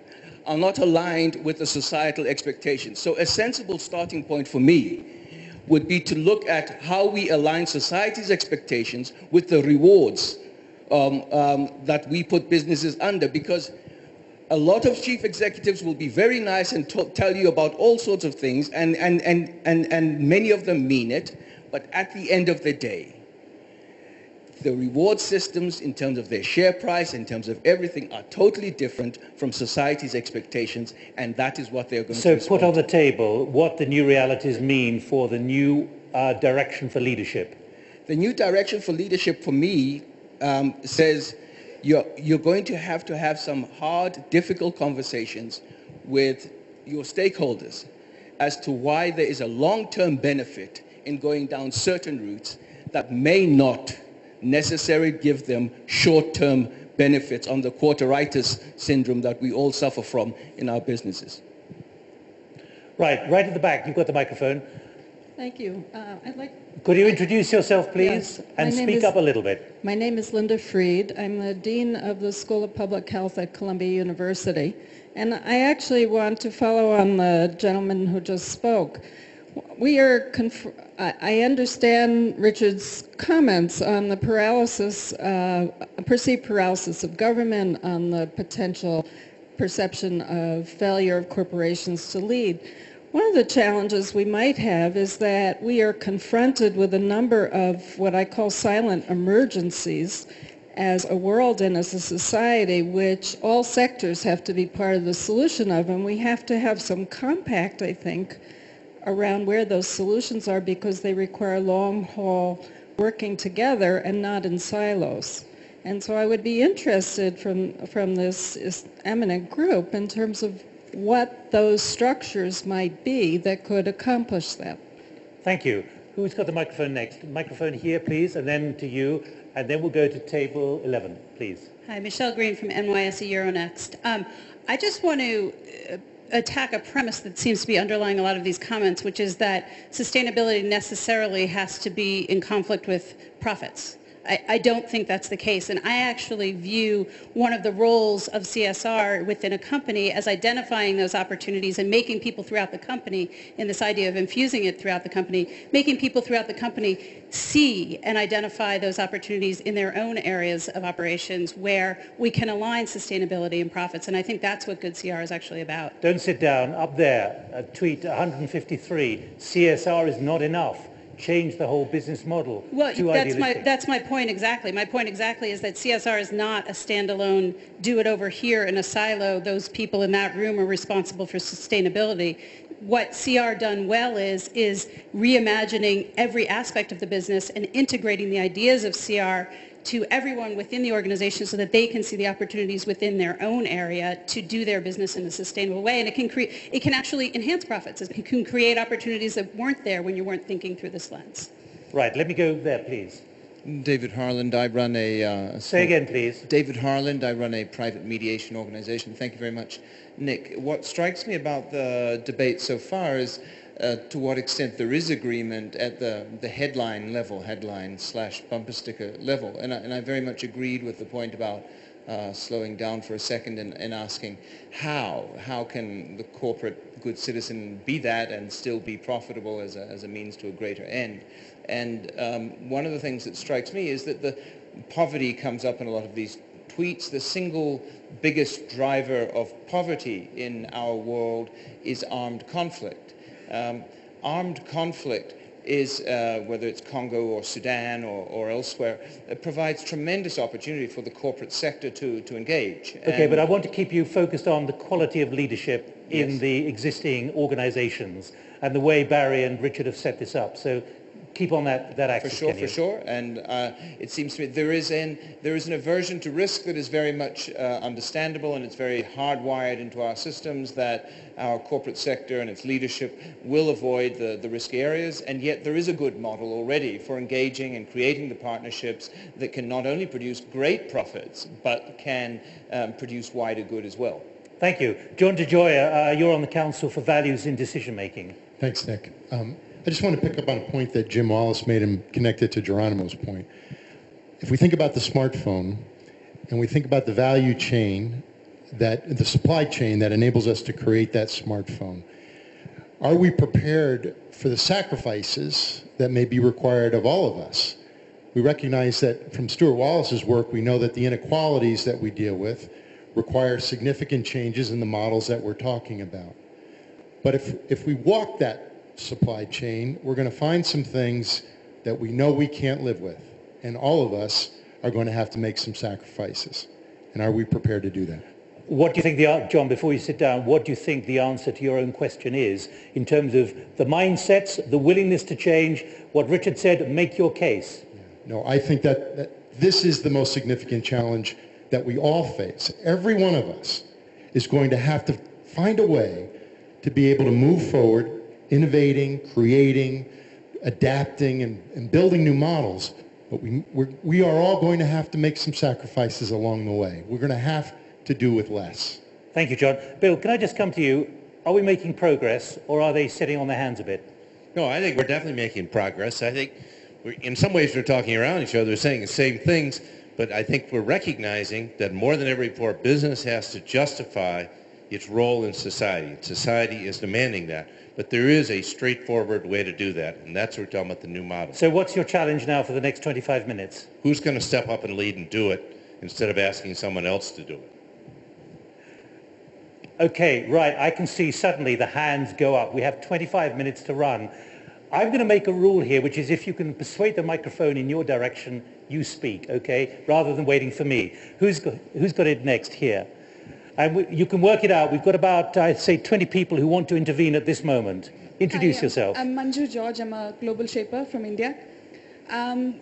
are not aligned with the societal expectations. So a sensible starting point for me would be to look at how we align society's expectations with the rewards um, um, that we put businesses under because a lot of chief executives will be very nice and tell you about all sorts of things and, and, and, and, and many of them mean it, but at the end of the day, the reward systems in terms of their share price, in terms of everything, are totally different from society's expectations, and that is what they're going so to So put on the table what the new realities mean for the new uh, direction for leadership. The new direction for leadership for me um, says you're, you're going to have to have some hard, difficult conversations with your stakeholders as to why there is a long-term benefit in going down certain routes that may not necessarily give them short-term benefits on the quarteritis syndrome that we all suffer from in our businesses. Right, right at the back, you've got the microphone. Thank you. Uh, I'd like. Could you introduce yourself, please, yes. and speak is, up a little bit? My name is Linda Fried. I'm the Dean of the School of Public Health at Columbia University. And I actually want to follow on the gentleman who just spoke. We are, I understand Richard's comments on the paralysis, uh, perceived paralysis of government, on the potential perception of failure of corporations to lead. One of the challenges we might have is that we are confronted with a number of what I call silent emergencies as a world and as a society which all sectors have to be part of the solution of and we have to have some compact, I think, around where those solutions are because they require long haul working together and not in silos. And so I would be interested from, from this eminent group in terms of what those structures might be that could accomplish that. Thank you. Who's got the microphone next? Microphone here, please, and then to you, and then we'll go to table 11, please. Hi, Michelle Green from NYSE Euronext. Um, I just want to uh, attack a premise that seems to be underlying a lot of these comments, which is that sustainability necessarily has to be in conflict with profits. I, don't think that's the case. And I actually view one of the roles of CSR within a company as identifying those opportunities and making people throughout the company, in this idea of infusing it throughout the company, making people throughout the company see and identify those opportunities in their own areas of operations where we can align sustainability and profits. And I think that's what good CR is actually about. Don't sit down. Up there, tweet 153, CSR is not enough change the whole business model. Well, that's my, that's my point exactly. My point exactly is that CSR is not a standalone, do it over here in a silo. Those people in that room are responsible for sustainability. What CR done well is, is reimagining every aspect of the business and integrating the ideas of CR to everyone within the organization so that they can see the opportunities within their own area to do their business in a sustainable way. And it can, create, it can actually enhance profits. It can create opportunities that weren't there when you weren't thinking through this lens. Right. Let me go there, please. David Harland, I run a... Uh, Say again, please. David Harland, I run a private mediation organization. Thank you very much. Nick, what strikes me about the debate so far is uh, to what extent there is agreement at the, the headline level, headline slash bumper sticker level. And I, and I very much agreed with the point about uh, slowing down for a second and, and asking how? How can the corporate good citizen be that and still be profitable as a, as a means to a greater end? And um, one of the things that strikes me is that the poverty comes up in a lot of these tweets. The single biggest driver of poverty in our world is armed conflict. Um, armed conflict is, uh, whether it's Congo or Sudan or, or elsewhere, it provides tremendous opportunity for the corporate sector to, to engage. Okay, And- but I want to keep you focused on the quality of leadership in Yes. the existing organizations and the way Barry and Richard have set this up. So keep on that, that For sure, for sure. And uh, it seems to me there is an there is an aversion to risk that is very much uh, understandable, and it's very hardwired into our systems that our corporate sector and its leadership will avoid the, the risky areas. And yet there is a good model already for engaging and creating the partnerships that can not only produce great profits, but can um, produce wider good as well. Thank you. John DeGioia, uh, you're on the Council for Values in Decision Making. Thanks, Nick. Um, I just want to pick up on a point that Jim Wallis made and connect it to Geronimo's point. If we think about the smartphone and we think about the value chain, that the supply chain that enables us to create that smartphone, are we prepared for the sacrifices that may be required of all of us? We recognize that from Stewart Wallis's work, we know that the inequalities that we deal with require significant changes in the models that we're talking about. But if, if we walk that supply chain, we're going to find some things that we know we can't live with. And all of us are going to have to make some sacrifices. And are we prepared to do that? What do you think the John, before you sit down, what do you think the answer to your own question is in terms of the mindsets, the willingness to change? What Richard said, make your case. No, I think that, that this is the most significant challenge that we all face. Every one of us is going to have to find a way to be able to move forward, innovating, creating, adapting, and, and building new models. But we, we're, we are all going to have to make some sacrifices along the way. We're going to have to do with less. Thank you, John. Bill, can I just come to you? Are we making progress or are they sitting on their hands a bit? No, I think we're definitely making progress. I think we're, in some ways we're talking around each other, saying the same things, but I think we're recognizing that more than ever before, business has to justify its role in society. Society is demanding that. But there is a straightforward way to do that, and that's what we're talking about the new model. So what's your challenge now for the next 25 minutes? Who's going to step up and lead and do it instead of asking someone else to do it? Okay, right. I can see suddenly the hands go up. We have 25 minutes to run. I'm going to make a rule here, which is if you can persuade the microphone in your direction, you speak, okay, rather than waiting for me. Who's got, who's got it next here? And we, you can work it out. We've got about, I'd say, 20 people who want to intervene at this moment. Introduce Hi, yourself. I'm Manju George. I'm a global shaper from India. Um,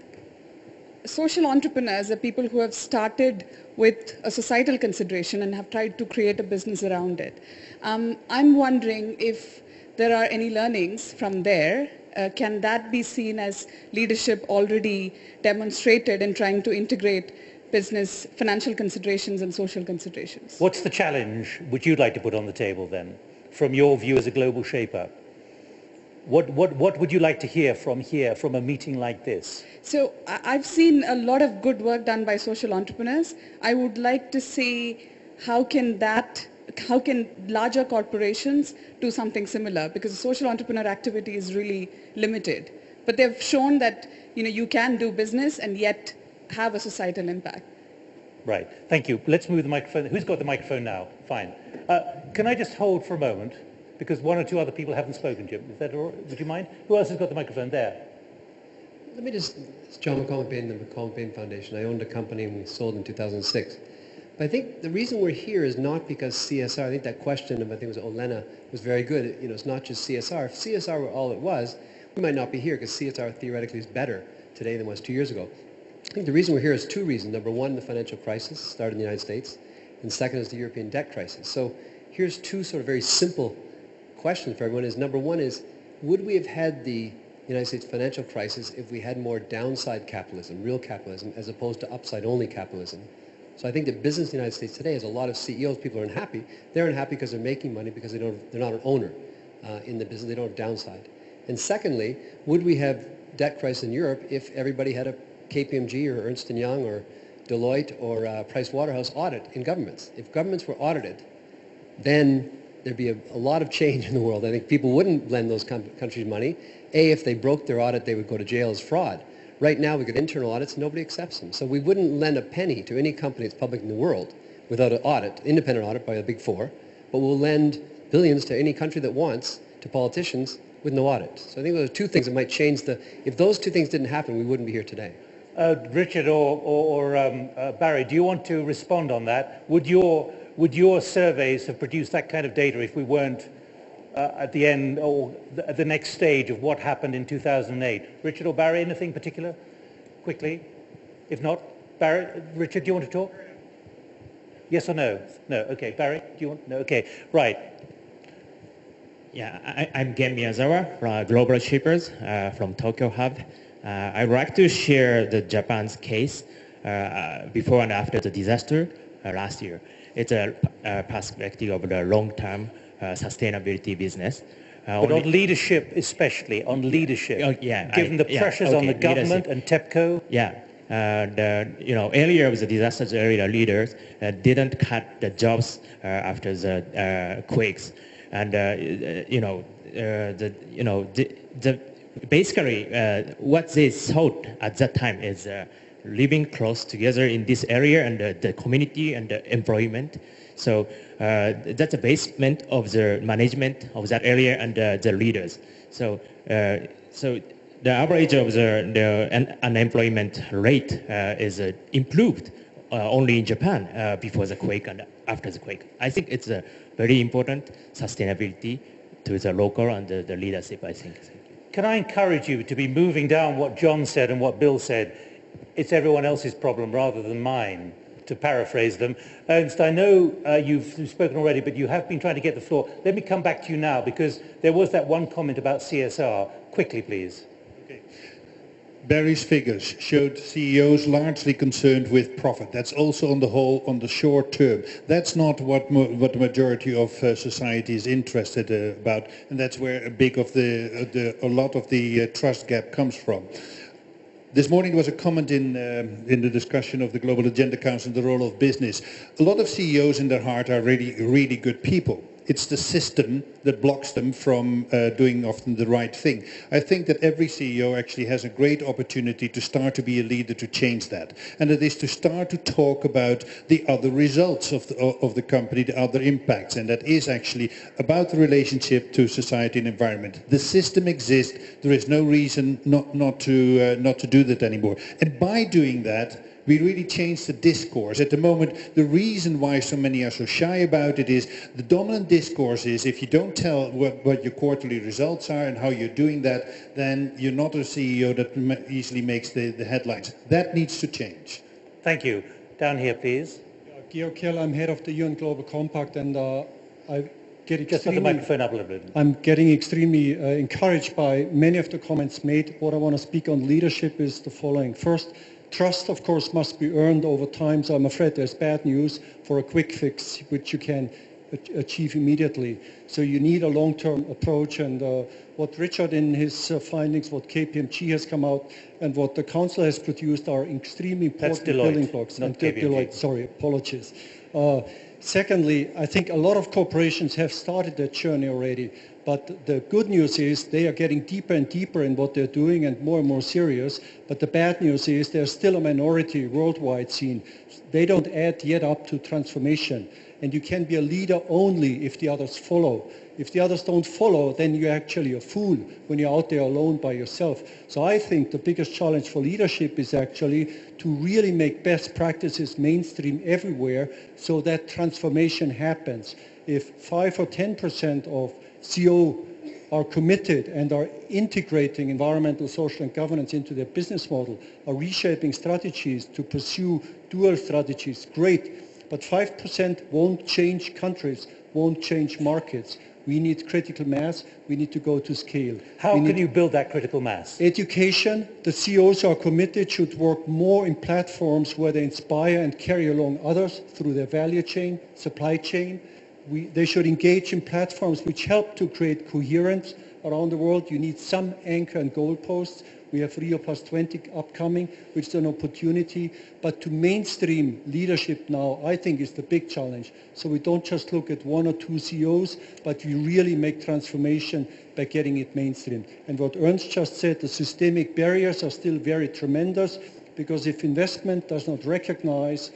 social entrepreneurs are people who have started with a societal consideration and have tried to create a business around it. Um, I'm wondering if there are any learnings from there. Uh, can that be seen as leadership already demonstrated in trying to integrate business, financial considerations and social considerations? What's the challenge which you'd like to put on the table then, from your view as a global shaper? What, what, what would you like to hear from here, from a meeting like this? So I've seen a lot of good work done by social entrepreneurs. I would like to see how can that, how can larger corporations do something similar? Because social entrepreneur activity is really limited. But they've shown that you know you can do business and yet have a societal impact. Right, thank you. Let's move the microphone. Who's got the microphone now? Fine. Uh, can I just hold for a moment? Because one or two other people haven't spoken, Jim. Is that all right? Would you mind? Who else has got the microphone there? Let me just, it's John McCall MacBain, the McCall MacBain Foundation. I owned a company and we sold in 2006. But I think the reason we're here is not because CSR, I think that question of, I think it was Olena, was very good. You know, it's not just CSR. If CSR were all it was, we might not be here because CSR theoretically is better today than it was two years ago. Think the reason we're here is two reasons. Number one, the financial crisis started in the United States. And second is the European debt crisis. So here's two sort of very simple questions for everyone is number one is, would we have had the United States financial crisis if we had more downside capitalism, real capitalism, as opposed to upside only capitalism? So I think that business in the United States today is a lot of CEOs, people are unhappy. They're unhappy because they're making money because they don't, they're not an owner uh, in the business, they don't have downside. And secondly, would we have debt crisis in Europe if everybody had a KPMG or Ernst & Young or Deloitte or uh, Price Waterhouse audit in governments. If governments were audited, then there'd be a, a lot of change in the world. I think people wouldn't lend those countries money. A, if they broke their audit, they would go to jail as fraud. Right now, we've got internal audits, nobody accepts them. So we wouldn't lend a penny to any company that's public in the world without an audit, independent audit by the big four, but we'll lend billions to any country that wants to politicians with no audit. So I think those are two things that might change the, if those two things didn't happen, we wouldn't be here today. Uh, Richard or, or, or um, uh, Barry, do you want to respond on that? Would your, would your surveys have produced that kind of data if we weren't uh, at the end or at the next stage of what happened in 2008? Richard or Barry, anything particular? Quickly. If not, Barry, Richard, do you want to talk? Yes or no? No. Okay. Barry, do you want? No. Okay. Right. Yeah, I, I'm Gen Miyazawa from Global Shapers uh, from Tokyo Hub. Uh, I'd like to share the Japan's case uh, before and after the disaster uh, last year. It's a, a perspective of the long-term uh, sustainability business. Uh, But on leadership, especially on leadership, Oh, yeah, given I- the yeah, pressures on the government leadership. and TEPCO, Yeah. Uh, you know, earlier with the disasters area leaders uh, didn't cut the jobs uh, after the uh, quakes. And, uh, you know, uh, the, you know, the, the basically uh, what they thought at that time is uh, living close together in this area and uh, the community and the employment. So uh, that's the basement of the management of that area and uh, the leaders. So, uh, so the average of the, the un- unemployment rate is improved only in Japan before the quake and after the quake. I think it's a very important sustainability to the local and the, the leadership, I think. Can I encourage you to be moving down what John said and what Bill said? It's everyone else's problem rather than mine, to paraphrase them. Ernst, I know uh, you've you've spoken already, but you have been trying to get the floor. Let me come back to you now because there was that one comment about CSR. Quickly, please. Barry's figures showed CEOs largely concerned with profit. That's also on the whole on the short term. That's not what what the majority of uh, society is interested uh, about, and that's where a big of the, uh, the a lot of the uh, trust gap comes from. This morning there was a comment in, um, in the discussion of the Global Agenda Council, the role of business. A lot of CEOs in their heart are really, really good people. It's the system that blocks them from uh, doing often the right thing. I think that every CEO actually has a great opportunity to start to be a leader to change that. And it is to start to talk about the other results of the, of the company, the other impacts. And that is actually about the relationship to society and environment. The system exists. There is no reason not, not, to, uh, not to do that anymore. And by doing that, we really change the discourse. At the moment, the reason why so many are so shy about it is the dominant discourse is if you don't tell what, what your quarterly results are and how you're doing that, then you're not a CEO that easily makes the, the headlines. That needs to change. Thank you. Down here, please. Georg Kell, I'm head of the UN Global Compact, and uh, I get extremely... Just put the microphone up a little bit. I'm getting extremely uh, encouraged by many of the comments made. What I want to speak on leadership is the following. First, trust, of course, must be earned over time, so I'm afraid there's bad news for a quick fix, which you can achieve immediately. So you need a long-term approach, and uh, what Richard in his uh, findings, what KPMG has come out, and what the Council has produced are extremely That's important building blocks. not And KPMG. Deloitte, sorry, apologies. Uh, Secondly, I think a lot of corporations have started that journey already, but the good news is they are getting deeper and deeper in what they're doing and more and more serious. But the bad news is there's still a minority worldwide scene. They don't add yet up to transformation. And you can be a leader only if the others follow. If the others don't follow, then you're actually a fool when you're out there alone by yourself. So I think the biggest challenge for leadership is actually to really make best practices mainstream everywhere so that transformation happens. If 5 or 10% of CO are committed and are integrating environmental, social and governance into their business model, are reshaping strategies to pursue dual strategies, great. But 5% won't change countries, won't change markets. We need critical mass. We need to go to scale. How We can you build that critical mass? Education, the CEOs are committed, should work more in platforms where they inspire and carry along others through their value chain, supply chain. We, they should engage in platforms which help to create coherence around the world, you need some anchor and goalposts. We have Rio Plus 20 upcoming, which is an opportunity. But to mainstream leadership now, I think is the big challenge. So we don't just look at one or two CEOs, but we really make transformation by getting it mainstream. And what Ernst just said, the systemic barriers are still very tremendous because if investment does not recognize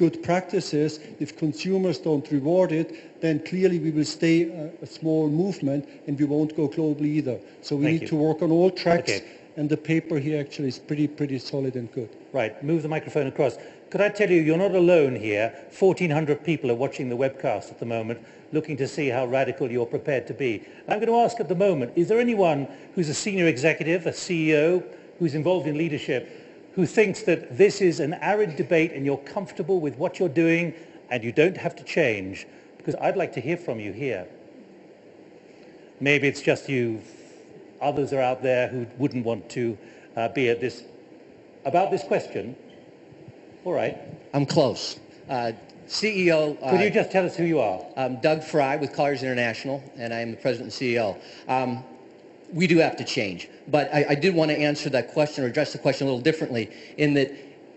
good practices, if consumers don't reward it, then clearly we will stay a, a small movement and we won't go global either. So we Thank need you. to work on all tracks Okay. and the paper here actually is pretty, pretty solid and good. Right, move the microphone across. Could I tell you, you're not alone here. 1,400 people are watching the webcast at the moment, looking to see how radical you're prepared to be. I'm going to ask at the moment, is there anyone who's a senior executive, a CEO, who's involved in leadership, who thinks that this is an arid debate and you're comfortable with what you're doing and you don't have to change? Because I'd like to hear from you here. Maybe it's just you. Others are out there who wouldn't want to uh, be at this. About this question, all right. I'm close. Uh, CEO. Uh, Could you just tell us who you are? I'm Doug Frye with Colliers International, and I am the president and CEO. Um, we do have to change, but I, I did want to answer that question or address the question a little differently in that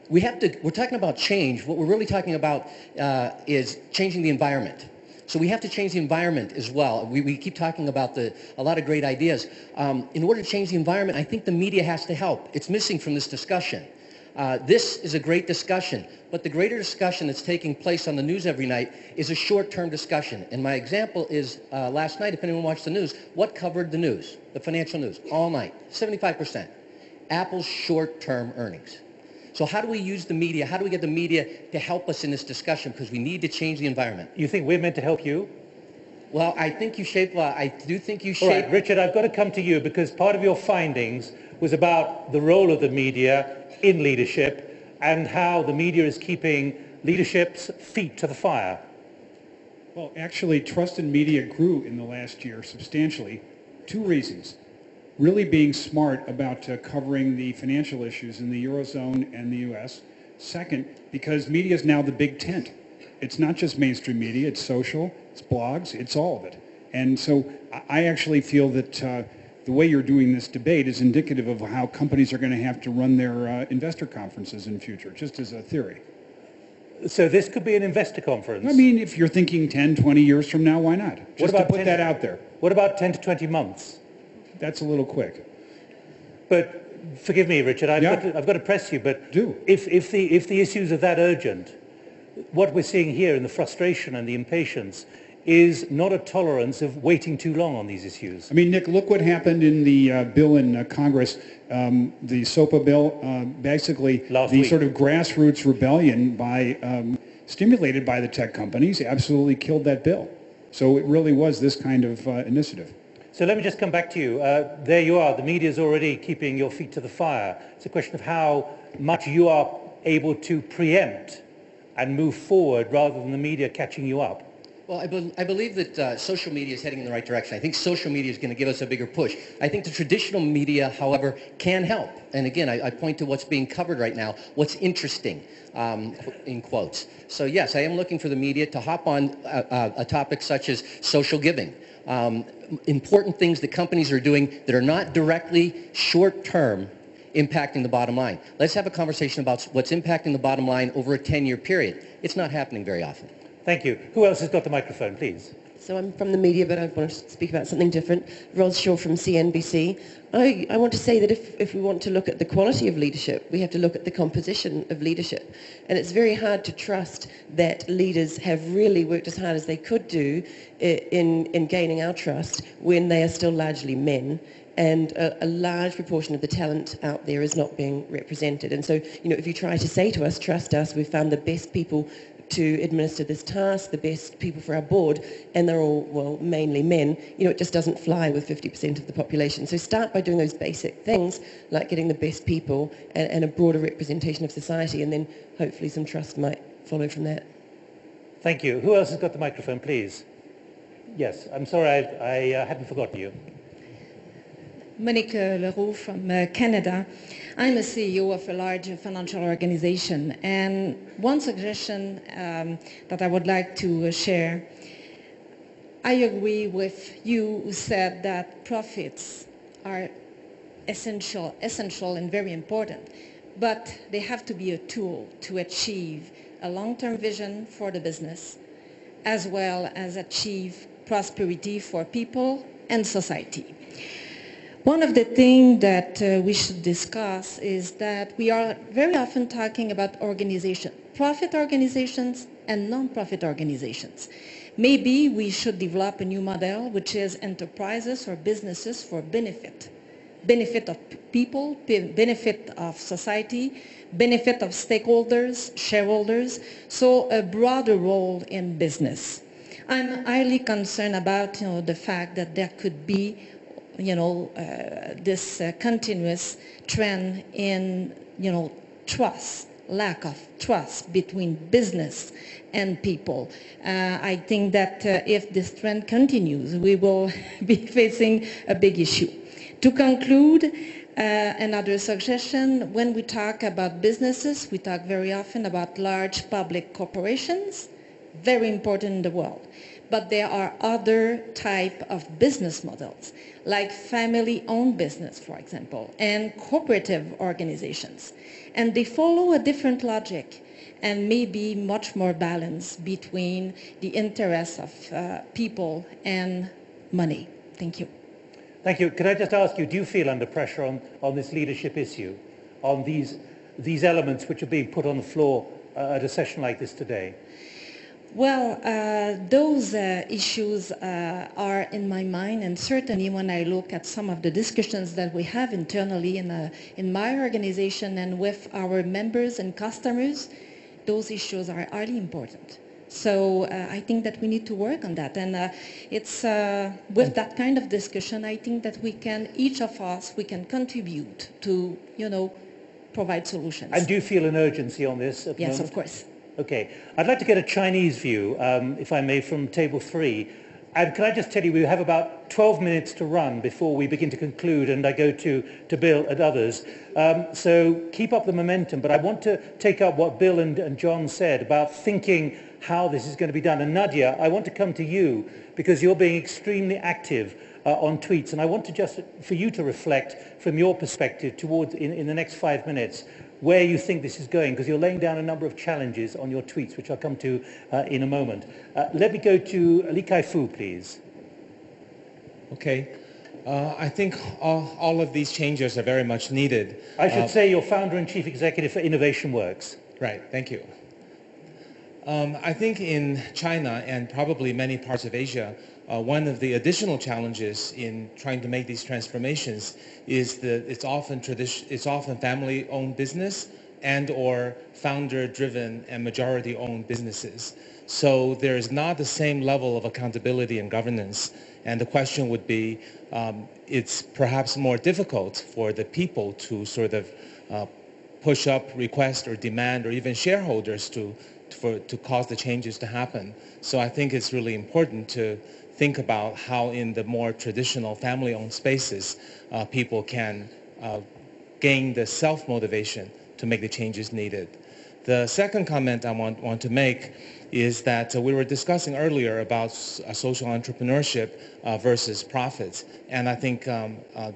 we have to, we're talking about change. What we're really talking about uh, is changing the environment. So we have to change the environment as well. We, we keep talking about the, a lot of great ideas. Um, in order to change the environment, I think the media has to help. It's missing from this discussion. Uh, this is a great discussion, but the greater discussion that's taking place on the news every night is a short-term discussion. And my example is uh, last night, if anyone watched the news, what covered the news, the financial news, all night? 75%. Apple's short-term earnings. So how do we use the media? How do we get the media to help us in this discussion? Because we need to change the environment. You think we're meant to help you? Well, I think you shape, I do think you shape... right, Richard, I've got to come to you because part of your findings was about the role of the media in leadership and how the media is keeping leadership's feet to the fire. Well, actually, trust in media grew in the last year substantially. Two reasons. Really being smart about uh, covering the financial issues in the Eurozone and the U.S. Second, because media is now the big tent. It's not just mainstream media, it's social, it's blogs, it's all of it. And so I- actually feel that uh, the way you're doing this debate is indicative of how companies are going to have to run their uh, investor conferences in future, just as a theory. So this could be an investor conference. I mean, if you're thinking 10, 20 years from now, why not? Just what about to put 10 that out there. What about 10 to 20 months? That's a little quick. But forgive me, Richard, I've, Yeah. got, to, I've got to press you, but Do. If, if, the, if the issues are that urgent, what we're seeing here in the frustration and the impatience is not a tolerance of waiting too long on these issues. I mean, Nick, look what happened in the uh, bill in uh, Congress, um, the SOPA bill, uh, basically Last the week. sort of grassroots rebellion by, um, stimulated by the tech companies, absolutely killed that bill. So it really was this kind of uh, initiative. So let me just come back to you. Uh, there you are. The media is already keeping your feet to the fire. It's a question of how much you are able to preempt and move forward rather than the media catching you up. Well, I, bel I believe that uh, social media is heading in the right direction. I think social media is going to give us a bigger push. I think the traditional media, however, can help. And again, I, I point to what's being covered right now, what's interesting, um, in quotes. So yes, I am looking for the media to hop on a, a, a topic such as social giving. Um, important things that companies are doing that are not directly short-term impacting the bottom line. Let's have a conversation about what's impacting the bottom line over a 10-year period. It's not happening very often. Thank you. Who else has got the microphone, please? So I'm from the media, but I want to speak about something different. Ros Shaw from CNBC. I, I want to say that if, if we want to look at the quality of leadership, we have to look at the composition of leadership. And it's very hard to trust that leaders have really worked as hard as they could do eh, in, in gaining our trust when they are still largely men and a, a large proportion of the talent out there is not being represented. And so, you know, if you try to say to us, trust us, we've found the best people to administer this task, the best people for our board, and they're all, well, mainly men, you know, it just doesn't fly with 50% of the population. So start by doing those basic things, like getting the best people and, and a broader representation of society, and then hopefully some trust might follow from that. Thank you. Who else has got the microphone, please? Yes, I'm sorry, I, I uh, hadn't forgotten you. Monique Leroux from uh, Canada. I'm a CEO of a large financial organization, and one suggestion um, that I would like to uh, share I agree with you who said that profits are essential, essential and very important, but they have to be a tool to achieve a long-term vision for the business, as well as achieve prosperity for people and society. One of the things that uh, we should discuss is that we are very often talking about organization, profit organizations and non-profit organizations. Maybe we should develop a new model which is enterprises or businesses for benefit. Benefit of people, benefit of society, benefit of stakeholders, shareholders, so a broader role in business. I'm highly concerned about you know, the fact that there could be you know, uh, this uh, continuous trend in, you know, trust, lack of trust between business and people. Uh, I think that uh, if this trend continues, we will be facing a big issue. To conclude, uh, another suggestion, when we talk about businesses, we talk very often about large public corporations, very important in the world. But there are other type of business models like family-owned business, for example, and cooperative organizations. And they follow a different logic and maybe much more balance between the interests of uh, people and money. Thank you. Thank you. Could I just ask you, do you feel under pressure on, on this leadership issue, on these, these elements which are being put on the floor uh, at a session like this today? Well, uh, those uh, issues uh, are in my mind, and certainly when I look at some of the discussions that we have internally in, uh, in my organization and with our members and customers, those issues are highly important. So uh, I think that we need to work on that. And uh, it's with that kind of discussion, I think that we can, each of us, we can contribute to, you know, provide solutions. And do you feel an urgency on this? yes, of course. Okay. I'd like to get a Chinese view, um, if I may, from table three. And can I just tell you, we have about 12 minutes to run before we begin to conclude and I go to, to Bill and others. Um, so keep up the momentum, but I want to take up what Bill and, and John said about thinking how this is going to be done. And Nadia, I want to come to you because you're being extremely active uh, on tweets. And I want to just, for you to reflect from your perspective towards, in, in the next five minutes, where you think this is going, because you're laying down a number of challenges on your tweets, which I'll come to uh, in a moment. Uh, let me go to Li Kai-fu, please. Okay. Uh, I think all, all, of these changes are very much needed. I should uh, say you're founder and chief executive for Innovation Works. Right, thank you. Um, I think in China and probably many parts of Asia, uh, one of the additional challenges in trying to make these transformations is that it's often tradition, it's often family-owned business and or founder-driven and majority-owned businesses. So there is not the same level of accountability and governance. And the question would be, um, it's perhaps more difficult for the people to sort of uh, push up, request, or demand, or even shareholders to, for, to cause the changes to happen. So I think it's really important to think about how in the more traditional family-owned spaces, uh, people can uh, gain the self-motivation to make the changes needed. The second comment I want, want to make is that uh, we were discussing earlier about uh, social entrepreneurship uh, versus profits. And I think um, uh,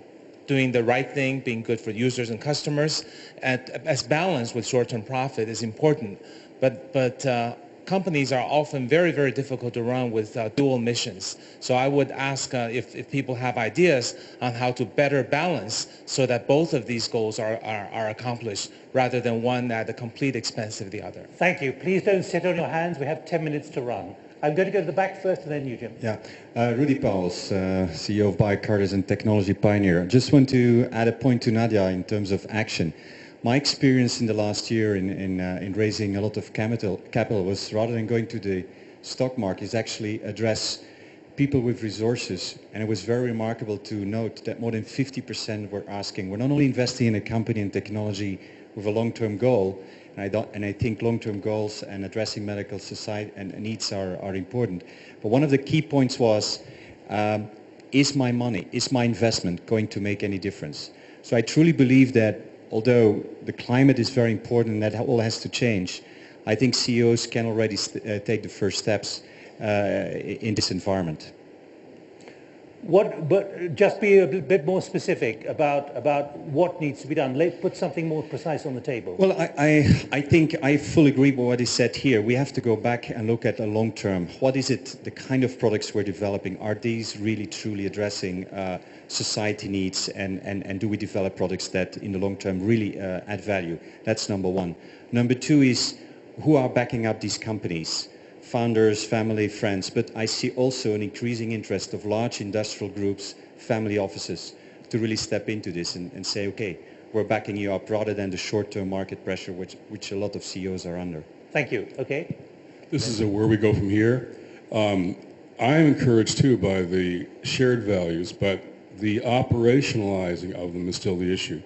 doing the right thing, being good for users and customers, at, as balanced with short-term profit is important. But, but companies are often very, very difficult to run with uh, dual missions. So I would ask uh, if, if people have ideas on how to better balance so that both of these goals are, are, are accomplished rather than one at the complete expense of the other. Thank you. Please don't sit on your hands. We have 10 minutes to run. I'm going to go to the back first and then you, Jim. Yeah. Uh, Rudi Pauwels, uh, CEO of BioCartis and Technology Pioneer. I just want to add a point to Nadia in terms of action. My experience in the last year in, in, uh, in raising a lot of capital, capital was rather than going to the stock market is actually address people with resources. And it was very remarkable to note that more than 50% were asking, we're not only investing in a company and technology with a long-term goal, and I, and I, think long-term goals and addressing medical society and needs are, are important. But one of the key points was, um, is my money, is my investment going to make any difference? So I truly believe that although the climate is very important and that all has to change, I think CEOs can already uh, take the first steps in this environment. What, but just be a bit more specific about, about what needs to be done. Let's put something more precise on the table. Well, I, I, I think I fully agree with what is said here. We have to go back and look at the long term. What is it, the kind of products we're developing? Are these really truly addressing uh, society needs and, and, and do we develop products that in the long term really uh, add value? That's number one. Number two is who are backing up these companies? Founders, family, friends, but I see also an increasing interest of large industrial groups, family offices, to really step into this and, and say, okay, we're backing you up rather than the short-term market pressure which, which a lot of CEOs are under. Thank you. Okay. This is where we go from here. Um, I'm encouraged too by the shared values, but the operationalizing of them is still the issue.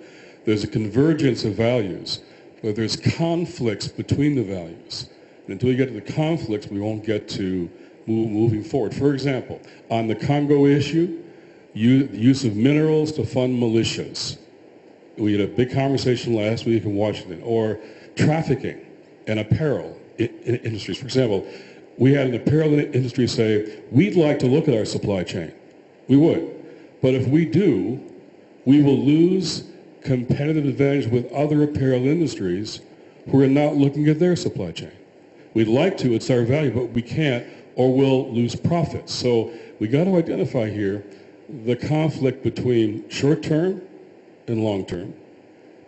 There's a convergence of values, but there's conflicts between the values. And until you get to the conflicts, we won't get to move, moving forward. For example, on the Congo issue, you, use of minerals to fund militias. We had a big conversation last week in Washington. Or trafficking and apparel in, in industries. For example, we had an apparel industry say, we'd like to look at our supply chain. We would. But if we do, we will lose competitive advantage with other apparel industries who are not looking at their supply chain. We'd like to, it's our value, but we can't or we'll lose profits. So we got to identify here the conflict between short-term and long-term,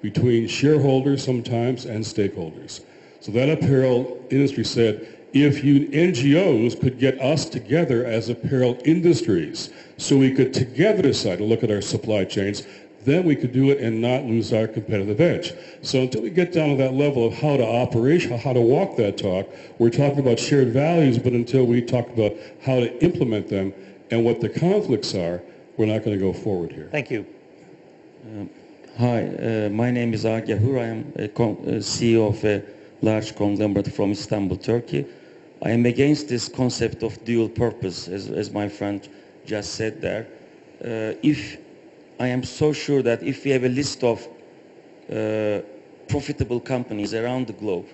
between shareholders sometimes and stakeholders. So that apparel industry said, if you NGOs could get us together as apparel industries so we could together decide to look at our supply chains, then we could do it and not lose our competitive edge. So until we get down to that level of how to operate, how to walk that talk, we're talking about shared values, but until we talk about how to implement them and what the conflicts are, we're not going to go forward here. Thank you. Um, hi, uh, my name is Agah Ugur. I am a uh, CEO of a large conglomerate from Istanbul, Turkey. I am against this concept of dual purpose, as, as my friend just said there. Uh, if I am so sure that if we have a list of uh, profitable companies around the globe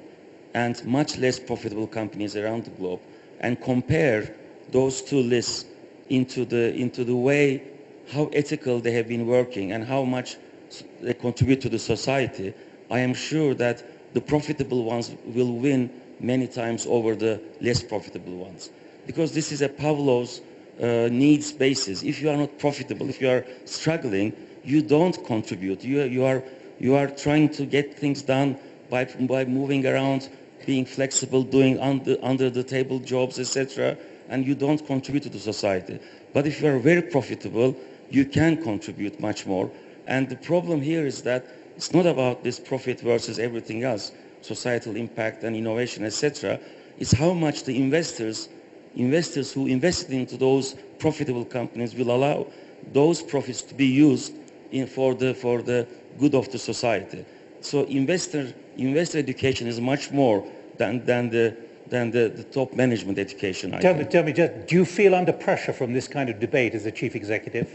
and much less profitable companies around the globe and compare those two lists into the, into the way how ethical they have been working and how much they contribute to the society, I am sure that the profitable ones will win many times over the less profitable ones. Because this is a Pavlov's uh, needs basis. If you are not profitable, if you are struggling, you don't contribute. You, you, are, you are trying to get things done by, by moving around, being flexible, doing under, under the table jobs, etc., and you don't contribute to the society. But if you are very profitable, you can contribute much more. And the problem here is that it's not about this profit versus everything else, societal impact and innovation, etc. It's how much the investors investors who invested into those profitable companies will allow those profits to be used in, for, the, for the good of the society. So investor, investor education is much more than, than, the, than the, the top management education. I tell think. me, tell me, just, do you feel under pressure from this kind of debate as a chief executive?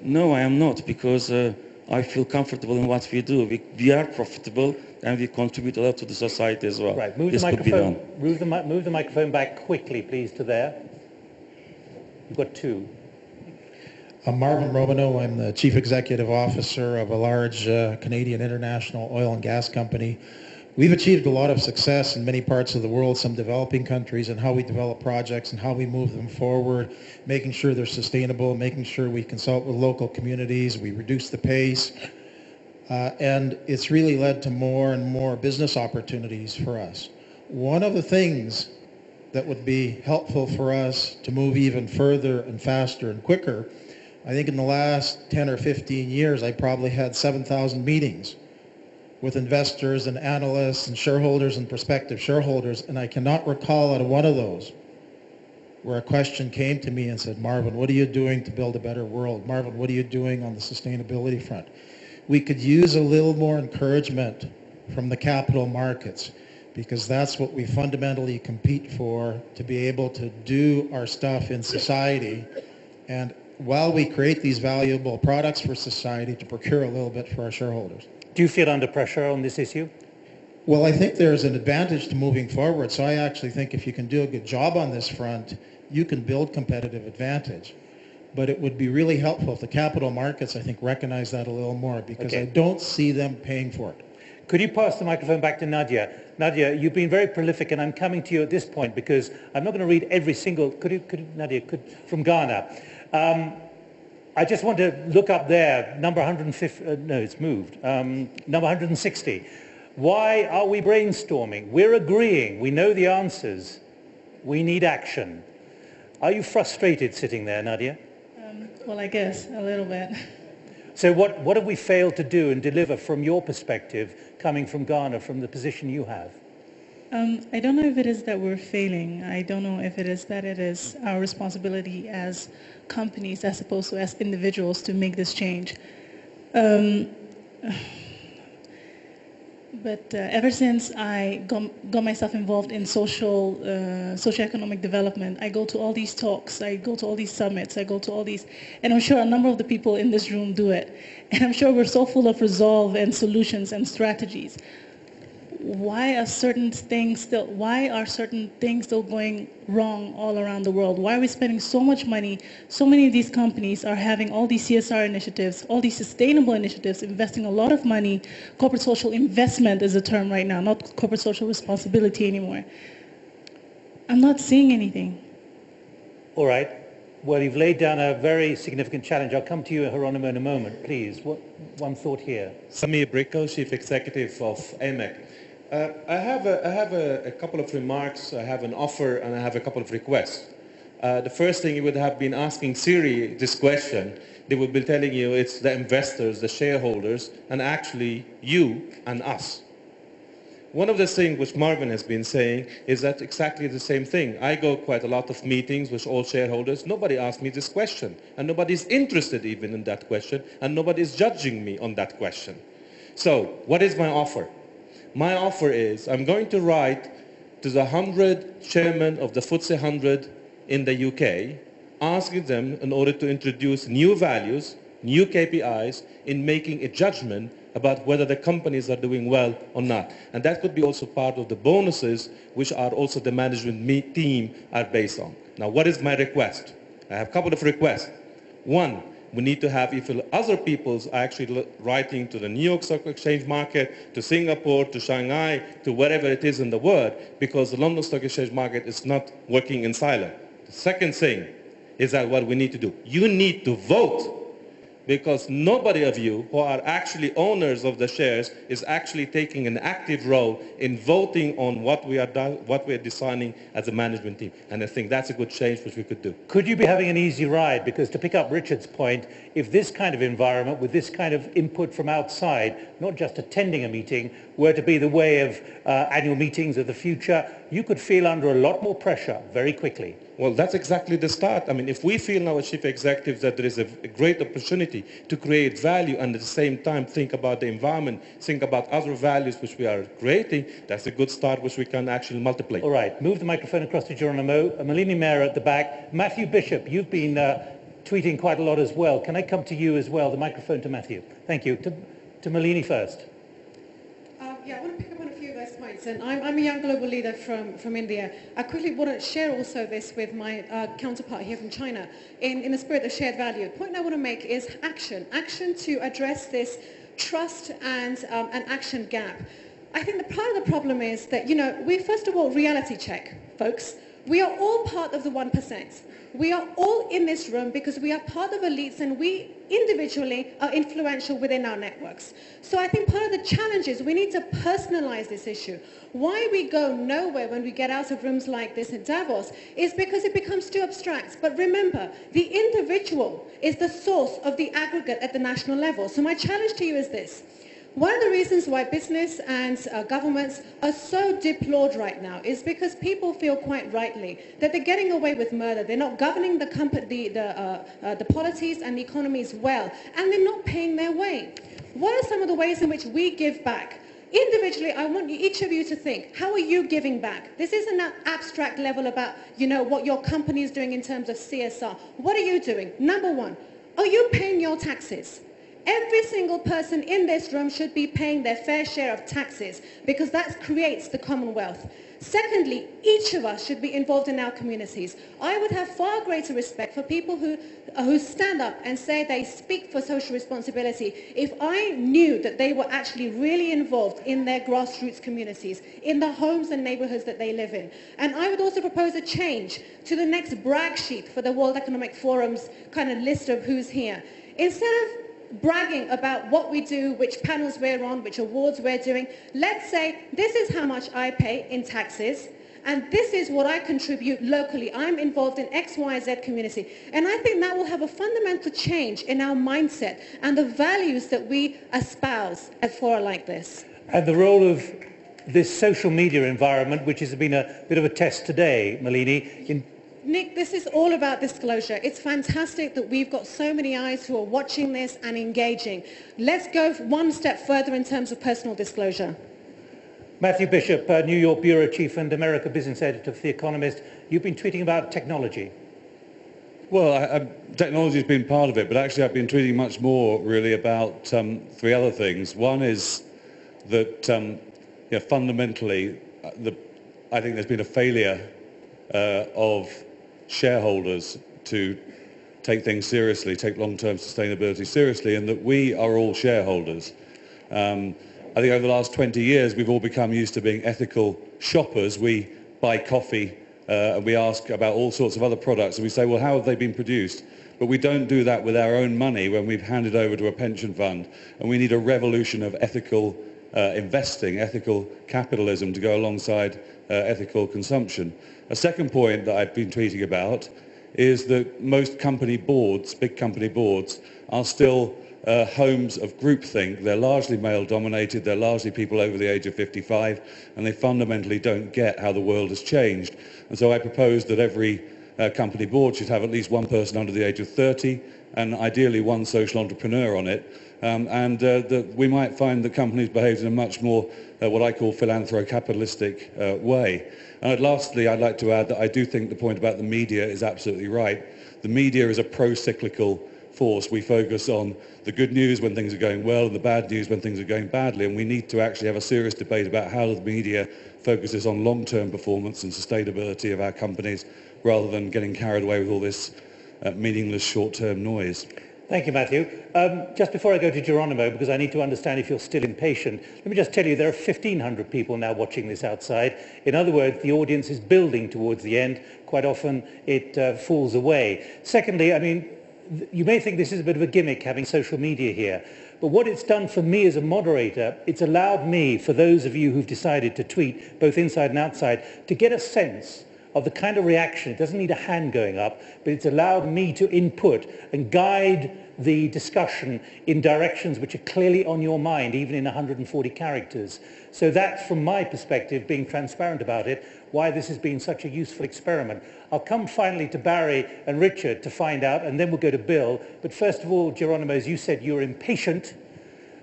No, I am not, because uh, I feel comfortable in what we do. We, we are profitable and we contribute a lot to the society as well. Right, move this the microphone. Move the, move the microphone back quickly, please, to there. You've got two. I'm Marvin Romanow. I'm the Chief Executive Officer of a large uh, Canadian international oil and gas company. We've achieved a lot of success in many parts of the world, some developing countries, and how we develop projects and how we move them forward, making sure they're sustainable, making sure we consult with local communities, we reduce the pace, uh, and it's really led to more and more business opportunities for us. One of the things that would be helpful for us to move even further and faster and quicker, I think in the last 10 or 15 years, I probably had 7,000 meetings with investors and analysts and shareholders and prospective shareholders, and I cannot recall out of one of those where a question came to me and said, Marvin, what are you doing to build a better world? Marvin, what are you doing on the sustainability front? We could use a little more encouragement from the capital markets because that's what we fundamentally compete for to be able to do our stuff in society and while we create these valuable products for society to procure a little bit for our shareholders. Do you feel under pressure on this issue? Well, I think there's an advantage to moving forward. So I actually think if you can do a good job on this front, you can build competitive advantage. But it would be really helpful if the capital markets, I think, recognize that a little more because Okay. I don't see them paying for it. Could you pass the microphone back to Nadia? Nadia, you've been very prolific, and I'm coming to you at this point because I'm not going to read every single. Could you, could Nadia, could from Ghana? Um, I just want to look up there, number 150. Uh, no, it's moved. Um, number 160. Why are we brainstorming? We're agreeing. We know the answers. We need action. Are you frustrated sitting there, Nadia? Um, well, I guess a little bit. So what, what have we failed to do and deliver from your perspective, coming from Ghana, from the position you have? Um, I don't know if it is that we're failing. I don't know if it is that it is our responsibility as companies as opposed to as individuals to make this change. Um, but uh, ever since I got, got myself involved in social, uh, socioeconomic development, I go to all these talks, I go to all these summits, I go to all these, and I'm sure a number of the people in this room do it. And I'm sure we're so full of resolve and solutions and strategies. Why are certain things still, why are certain things still going wrong all around the world? Why are we spending so much money? So many of these companies are having all these CSR initiatives, all these sustainable initiatives, investing a lot of money. Corporate social investment is a term right now, not corporate social responsibility anymore. I'm not seeing anything. All right. Well, you've laid down a very significant challenge. I'll come to you, Geronimo, in a moment. Please, what, one thought here. Samir Brikho, Chief Executive of AMEC. Uh, I have, a, I have a, a, couple of remarks, I have an offer, and I have a couple of requests. Uh, the first thing you would have been asking Siri this question, they would be telling you it's the investors, the shareholders, and actually you and us. One of the things which Marvin has been saying is that exactly the same thing. I go quite a lot of meetings with all shareholders. Nobody asked me this question, and nobody is interested even in that question, and nobody is judging me on that question. So, what is my offer? My offer is I'm going to write to the 100 chairmen of the FTSE 100 in the UK, asking them in order to introduce new values, new KPIs in making a judgment about whether the companies are doing well or not. And that could be also part of the bonuses which are also the management team are based on. Now, what is my request? I have a couple of requests. One, we need to have if other peoples are actually writing to the New York Stock Exchange market, to Singapore, to Shanghai, to wherever it is in the world, because the London Stock Exchange market is not working in silence. The second thing is that what we need to do, you need to vote because nobody of you who are actually owners of the shares is actually taking an active role in voting on what we are what we are designing as a management team. And I think that's a good change which we could do. Could you be having an easy ride? Because to pick up Richard's point, if this kind of environment with this kind of input from outside, not just attending a meeting, were to be the way of uh, annual meetings of the future, you could feel under a lot more pressure very quickly. Well, that's exactly the start. I mean, if we feel now as chief executives that there is a, great opportunity to create value and at the same time think about the environment, think about other values which we are creating, that's a good start which we can actually multiply. All right, move the microphone across to Geronimo. Uh, Malini Mehra at the back. Matthew Bishop, you've been uh, tweeting quite a lot as well. Can I come to you as well? The microphone to Matthew. Thank you. To, to Malini first. Yeah, I want to pick up on a few of those points. And I'm, I'm a young global leader from, from India. I quickly want to share also this with my uh, counterpart here from China in, in the spirit of shared value. The point I want to make is action. Action to address this trust and um, an action gap. I think the part of the problem is that, you know, we first of all reality check, folks. We are all part of the 1%. We are all in this room because we are part of elites and we individually are influential within our networks. So I think part of the challenge is we need to personalize this issue. Why we go nowhere when we get out of rooms like this in Davos is because it becomes too abstract. But remember, the individual is the source of the aggregate at the national level. So my challenge to you is this. One of the reasons why business and uh, governments are so deplored right now is because people feel quite rightly that they're getting away with murder. They're not governing the, the, the, uh, uh, the polities and the economies well, and they're not paying their way. What are some of the ways in which we give back? Individually, I want each of you to think, how are you giving back? This isn't an abstract level about, you know, what your company is doing in terms of CSR. What are you doing? Number one, are you paying your taxes? Every single person in this room should be paying their fair share of taxes because that creates the Commonwealth. Secondly, each of us should be involved in our communities. I would have far greater respect for people who, who stand up and say they speak for social responsibility if I knew that they were actually really involved in their grassroots communities, in the homes and neighborhoods that they live in. And I would also propose a change to the next brag sheet for the World Economic Forum's kind of list of who's here. Instead of bragging about what we do, which panels we're on, which awards we're doing. Let's say this is how much I pay in taxes and this is what I contribute locally. I'm involved in X, Y, Z community. And I think that will have a fundamental change in our mindset and the values that we espouse at fora like this. And the role of this social media environment, which has been a bit of a test today, Malini, in Nick, this is all about disclosure. It's fantastic that we've got so many eyes who are watching this and engaging. Let's go one step further in terms of personal disclosure. Matthew Bishop, uh, New York Bureau Chief and America Business Editor for The Economist. You've been tweeting about technology. Well, I, I, technology has been part of it, but actually I've been tweeting much more really about um, three other things. One is that um, you know, fundamentally, uh, the, I think there's been a failure uh, of shareholders to take things seriously, take long-term sustainability seriously, and that we are all shareholders. Um, I think over the last 20 years, we've all become used to being ethical shoppers. We buy coffee uh, and we ask about all sorts of other products, and we say, well, how have they been produced? But we don't do that with our own money when we've handed over to a pension fund, and we need a revolution of ethical uh, investing, ethical capitalism to go alongside uh, ethical consumption. A second point that I've been tweeting about is that most company boards, big company boards, are still uh, homes of groupthink. They're largely male dominated, they're largely people over the age of 55, and they fundamentally don't get how the world has changed. And so I propose that every uh, company board should have at least one person under the age of 30, and ideally one social entrepreneur on it. Um, and uh, that we might find that companies behave in a much more, uh, what I call philanthro-capitalistic uh, way. And lastly, I'd like to add that I do think the point about the media is absolutely right. The media is a pro-cyclical force. We focus on the good news when things are going well and the bad news when things are going badly. And we need to actually have a serious debate about how the media focuses on long-term performance and sustainability of our companies rather than getting carried away with all this uh, meaningless short-term noise. Thank you, Matthew. Um, just before I go to Geronimo, because I need to understand if you're still impatient, let me just tell you there are 1,500 people now watching this outside. In other words, the audience is building towards the end. Quite often it uh, falls away. Secondly, I mean, you may think this is a bit of a gimmick having social media here, but what it's done for me as a moderator, it's allowed me, for those of you who've decided to tweet, both inside and outside, to get a sense of the kind of reaction. It doesn't need a hand going up, but it's allowed me to input and guide the discussion in directions which are clearly on your mind, even in 140 characters. So that's, from my perspective, being transparent about it, why this has been such a useful experiment. I'll come finally to Barry and Richard to find out, and then we'll go to Bill. But first of all, Geronimo, as you said, you're impatient,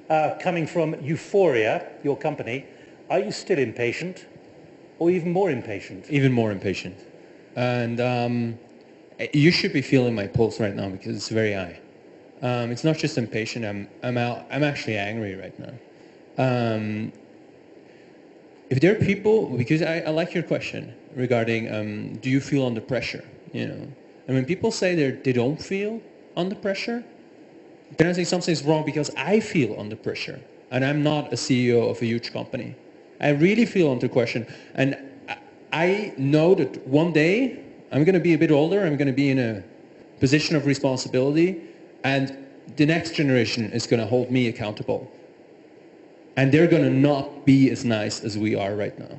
uh, coming from Euphoria, your company. Are you still impatient, or even more impatient? Even more impatient. And um, you should be feeling my pulse right now because it's very high. Um, it's not just impatient. I'm I'm out. I'm actually angry right now. Um, if there are people, because I, I like your question regarding, um, do you feel under pressure? You know, and when people say they they don't feel under pressure, then I think something's wrong because I feel under pressure, and I'm not a CEO of a huge company. I really feel under question, and I know that one day I'm going to be a bit older. I'm going to be in a position of responsibility and the next generation is going to hold me accountable. And they're going to not be as nice as we are right now.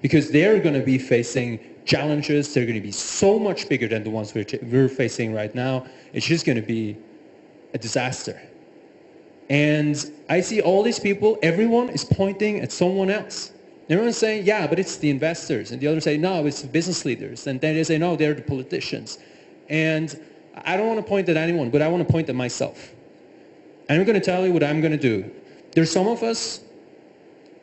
Because they're going to be facing challenges. They're going to be so much bigger than the ones we're, we're facing right now. It's just going to be a disaster. And I see all these people, everyone is pointing at someone else. Everyone's saying, yeah, but it's the investors. And the others say, no, it's the business leaders. And then they say, no, they're the politicians. And I don't want to point at anyone, but I want to point at myself. And I'm going to tell you what I'm going to do. There's some of us,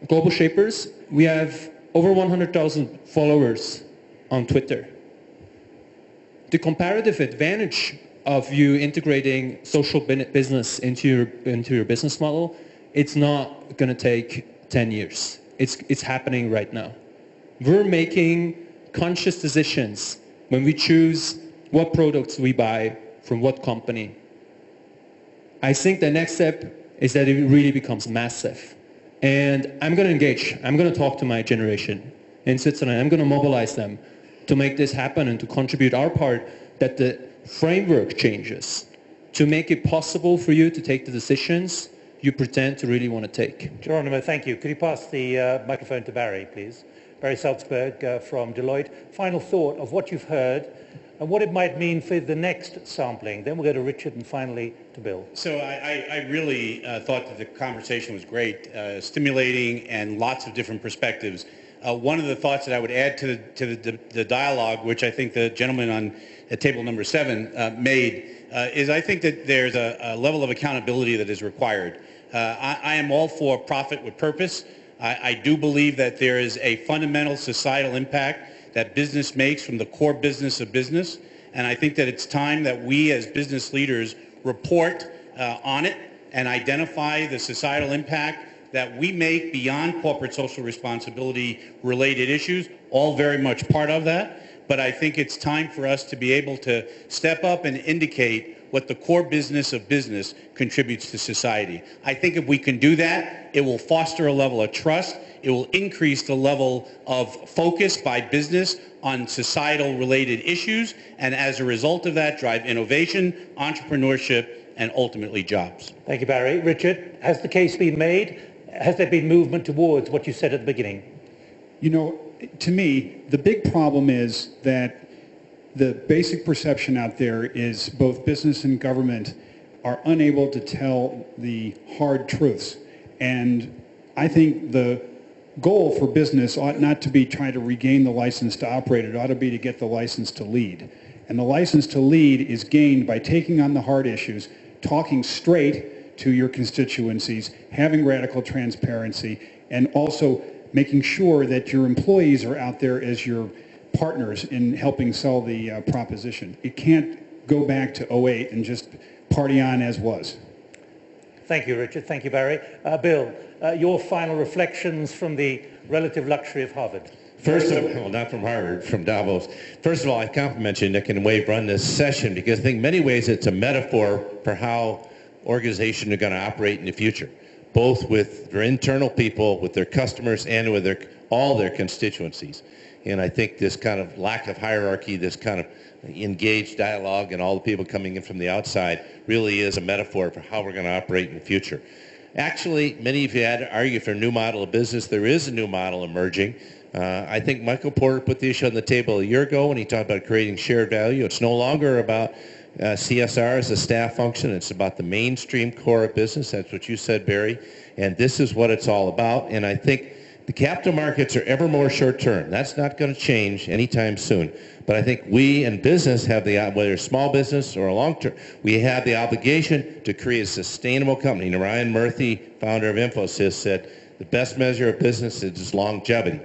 global shapers, we have over 100,000 followers on Twitter. The comparative advantage of you integrating social business into your into your business model, it's not going to take 10 years. It's it's happening right now. We're making conscious decisions when we choose what products we buy from what company. I think the next step is that it really becomes massive. And I'm going to engage. I'm going to talk to my generation in Switzerland. I'm going to mobilize them to make this happen and to contribute our part that the framework changes to make it possible for you to take the decisions you pretend to really want to take. Geronimo, thank you. Could you pass the uh, microphone to Barry, please? Barry Salzberg uh, from Deloitte. Final thought of what you've heard and what it might mean for the next sampling. Then we'll go to Richard and finally to Bill. So I, I, I really uh, thought that the conversation was great, uh, stimulating, and lots of different perspectives. Uh, one of the thoughts that I would add to the, to the, the dialogue, which I think the gentleman on at table number seven uh, made, uh, is I think that there's a, a, level of accountability that is required. Uh, I, I, am all for profit with purpose. I, I do believe that there is a fundamental societal impact that business makes from the core business of business. And I think that it's time that we as business leaders report uh, on it and identify the societal impact that we make beyond corporate social responsibility related issues, all very much part of that. But I think it's time for us to be able to step up and indicate what the core business of business contributes to society. I think if we can do that, it will foster a level of trust. It will increase the level of focus by business on societal related issues. And as a result of that, drive innovation, entrepreneurship, and ultimately jobs. Thank you, Barry. Richard, has the case been made? Has there been movement towards what you said at the beginning? You know, to me, the big problem is that the basic perception out there is both business and government are unable to tell the hard truths. And I think the goal for business ought not to be trying to regain the license to operate. It ought to be to get the license to lead. And the license to lead is gained by taking on the hard issues, talking straight to your constituencies, having radical transparency, and also making sure that your employees are out there as your partners in helping sell the uh, proposition. It can't go back to 08 and just party on as was. Thank you, Richard. Thank you, Barry. Uh, Bill, uh, your final reflections from the relative luxury of Harvard. First of all, well, not from Harvard, from Davos. First of all, I compliment you, Nick and Wave, run this session because I think in many ways it's a metaphor for how organizations are going to operate in the future, both with their internal people, with their customers, and with their, all their constituencies. And I think this kind of lack of hierarchy, this kind of engaged dialogue and all the people coming in from the outside really is a metaphor for how we're going to operate in the future. Actually, many of you had argue for a new model of business. There is a new model emerging. Uh, I think Michael Porter put the issue on the table a year ago when he talked about creating shared value. It's no longer about uh, CSR is a staff function. It's about the mainstream core of business. That's what you said, Barry. And this is what it's all about. And I think the capital markets are ever more short term. That's not going to change anytime soon. But I think we in business have the, whether small business or long term, we have the obligation to create a sustainable company. And Narayana Murthy, founder of Infosys, said the best measure of business is longevity.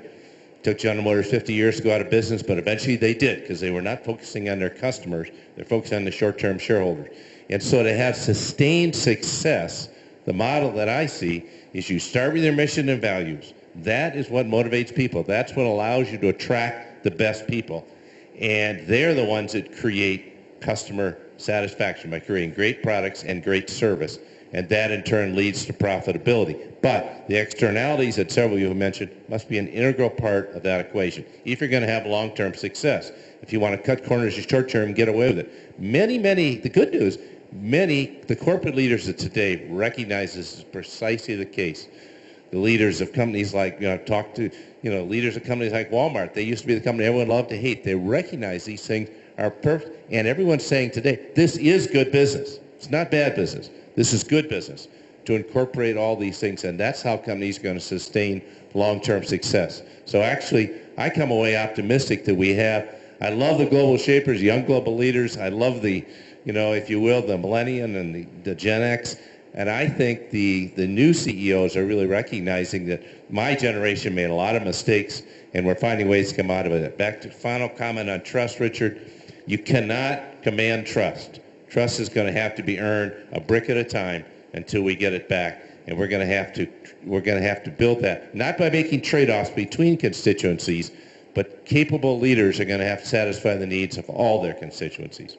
Took General Motors 50 years to go out of business, but eventually they did because they were not focusing on their customers. They're focusing on the short-term shareholders. And so to have sustained success, the model that I see is you start with your mission and values that is what motivates people. That's what allows you to attract the best people. And they're the ones that create customer satisfaction by creating great products and great service. And that in turn leads to profitability. But the externalities that several of you have mentioned must be an integral part of that equation if you're going to have long-term success. If you want to cut corners in short term, get away with it. Many, many, the good news, many, the corporate leaders of today recognize this is precisely the case the leaders of companies like, you know, talk to, you know, leaders of companies like Walmart. They used to be the company everyone loved to hate. They recognize these things are perfect. And everyone's saying today, this is good business. It's not bad business. This is good business to incorporate all these things. And that's how companies are going to sustain long-term success. So actually, I come away optimistic that we have, I love the global shapers, young global leaders. I love the, you know, if you will, the millennium and the, the Gen X. And I think the, the new CEOs are really recognizing that my generation made a lot of mistakes and we're finding ways to come out of it. Back to final comment on trust, Richard. You cannot command trust. Trust is going to have to be earned a brick at a time until we get it back. And we're going to have to we're going to have to build that not by making trade-offs between constituencies, but capable leaders are going to have to satisfy the needs of all their constituencies.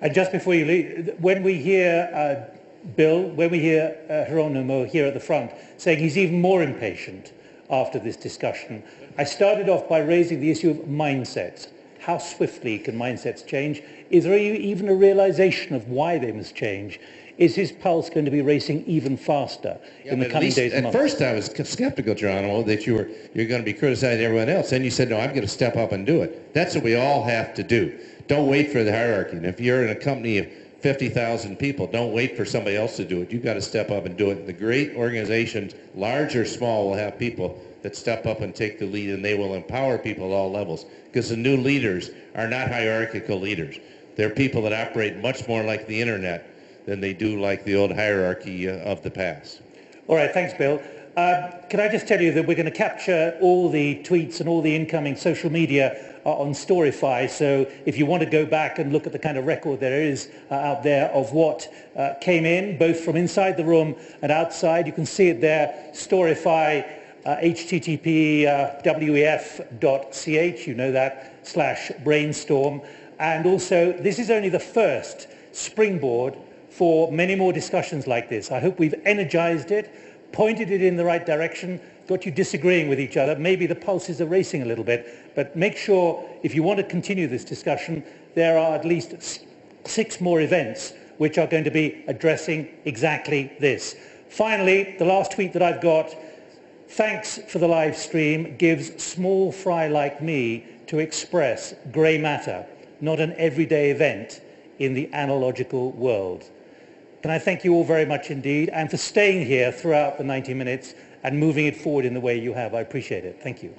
And just before you leave, when we hear uh, Bill, when we hear uh, here at the front saying he's even more impatient after this discussion, I started off by raising the issue of mindsets. How swiftly can mindsets change? Is there even a realization of why they must change? Is his pulse going to be racing even faster Yeah, in the coming least- days At months? first, I was skeptical, Geronimo, that you were you're going to be criticizing everyone else. Then you said, "No, I'm going to step up and do it." That's what we all have to do. Don't wait for the hierarchy. And if you're in a company of 50,000 people, don't wait for somebody else to do it. You've got to step up and do it. The great organizations, large or small, will have people that step up and take the lead, and they will empower people at all levels. Because the new leaders are not hierarchical leaders. They're people that operate much more like the internet than they do like the old hierarchy uh, of the past. All right, thanks, Bill. Uh, can I just tell you that we're going to capture all the tweets and all the incoming social media uh, on Storify. So if you want to go back and look at the kind of record there is uh, out there of what uh, came in, both from inside the room and outside, you can see it there. Storify, uh, http uh, wef.ch, you know that, slash brainstorm. And also, this is only the first springboard for many more discussions like this. I hope we've energized it, pointed it in the right direction, got you disagreeing with each other. Maybe the pulses are racing a little bit, but make sure if you want to continue this discussion, there are at least six more events which are going to be addressing exactly this. Finally, the last tweet that I've got, thanks for the live stream, gives small fry like me to express grey matter, not an everyday event in the analogical world. Can I thank you all very much indeed and for staying here throughout the 90 minutes and moving it forward in the way you have. I appreciate it. Thank you.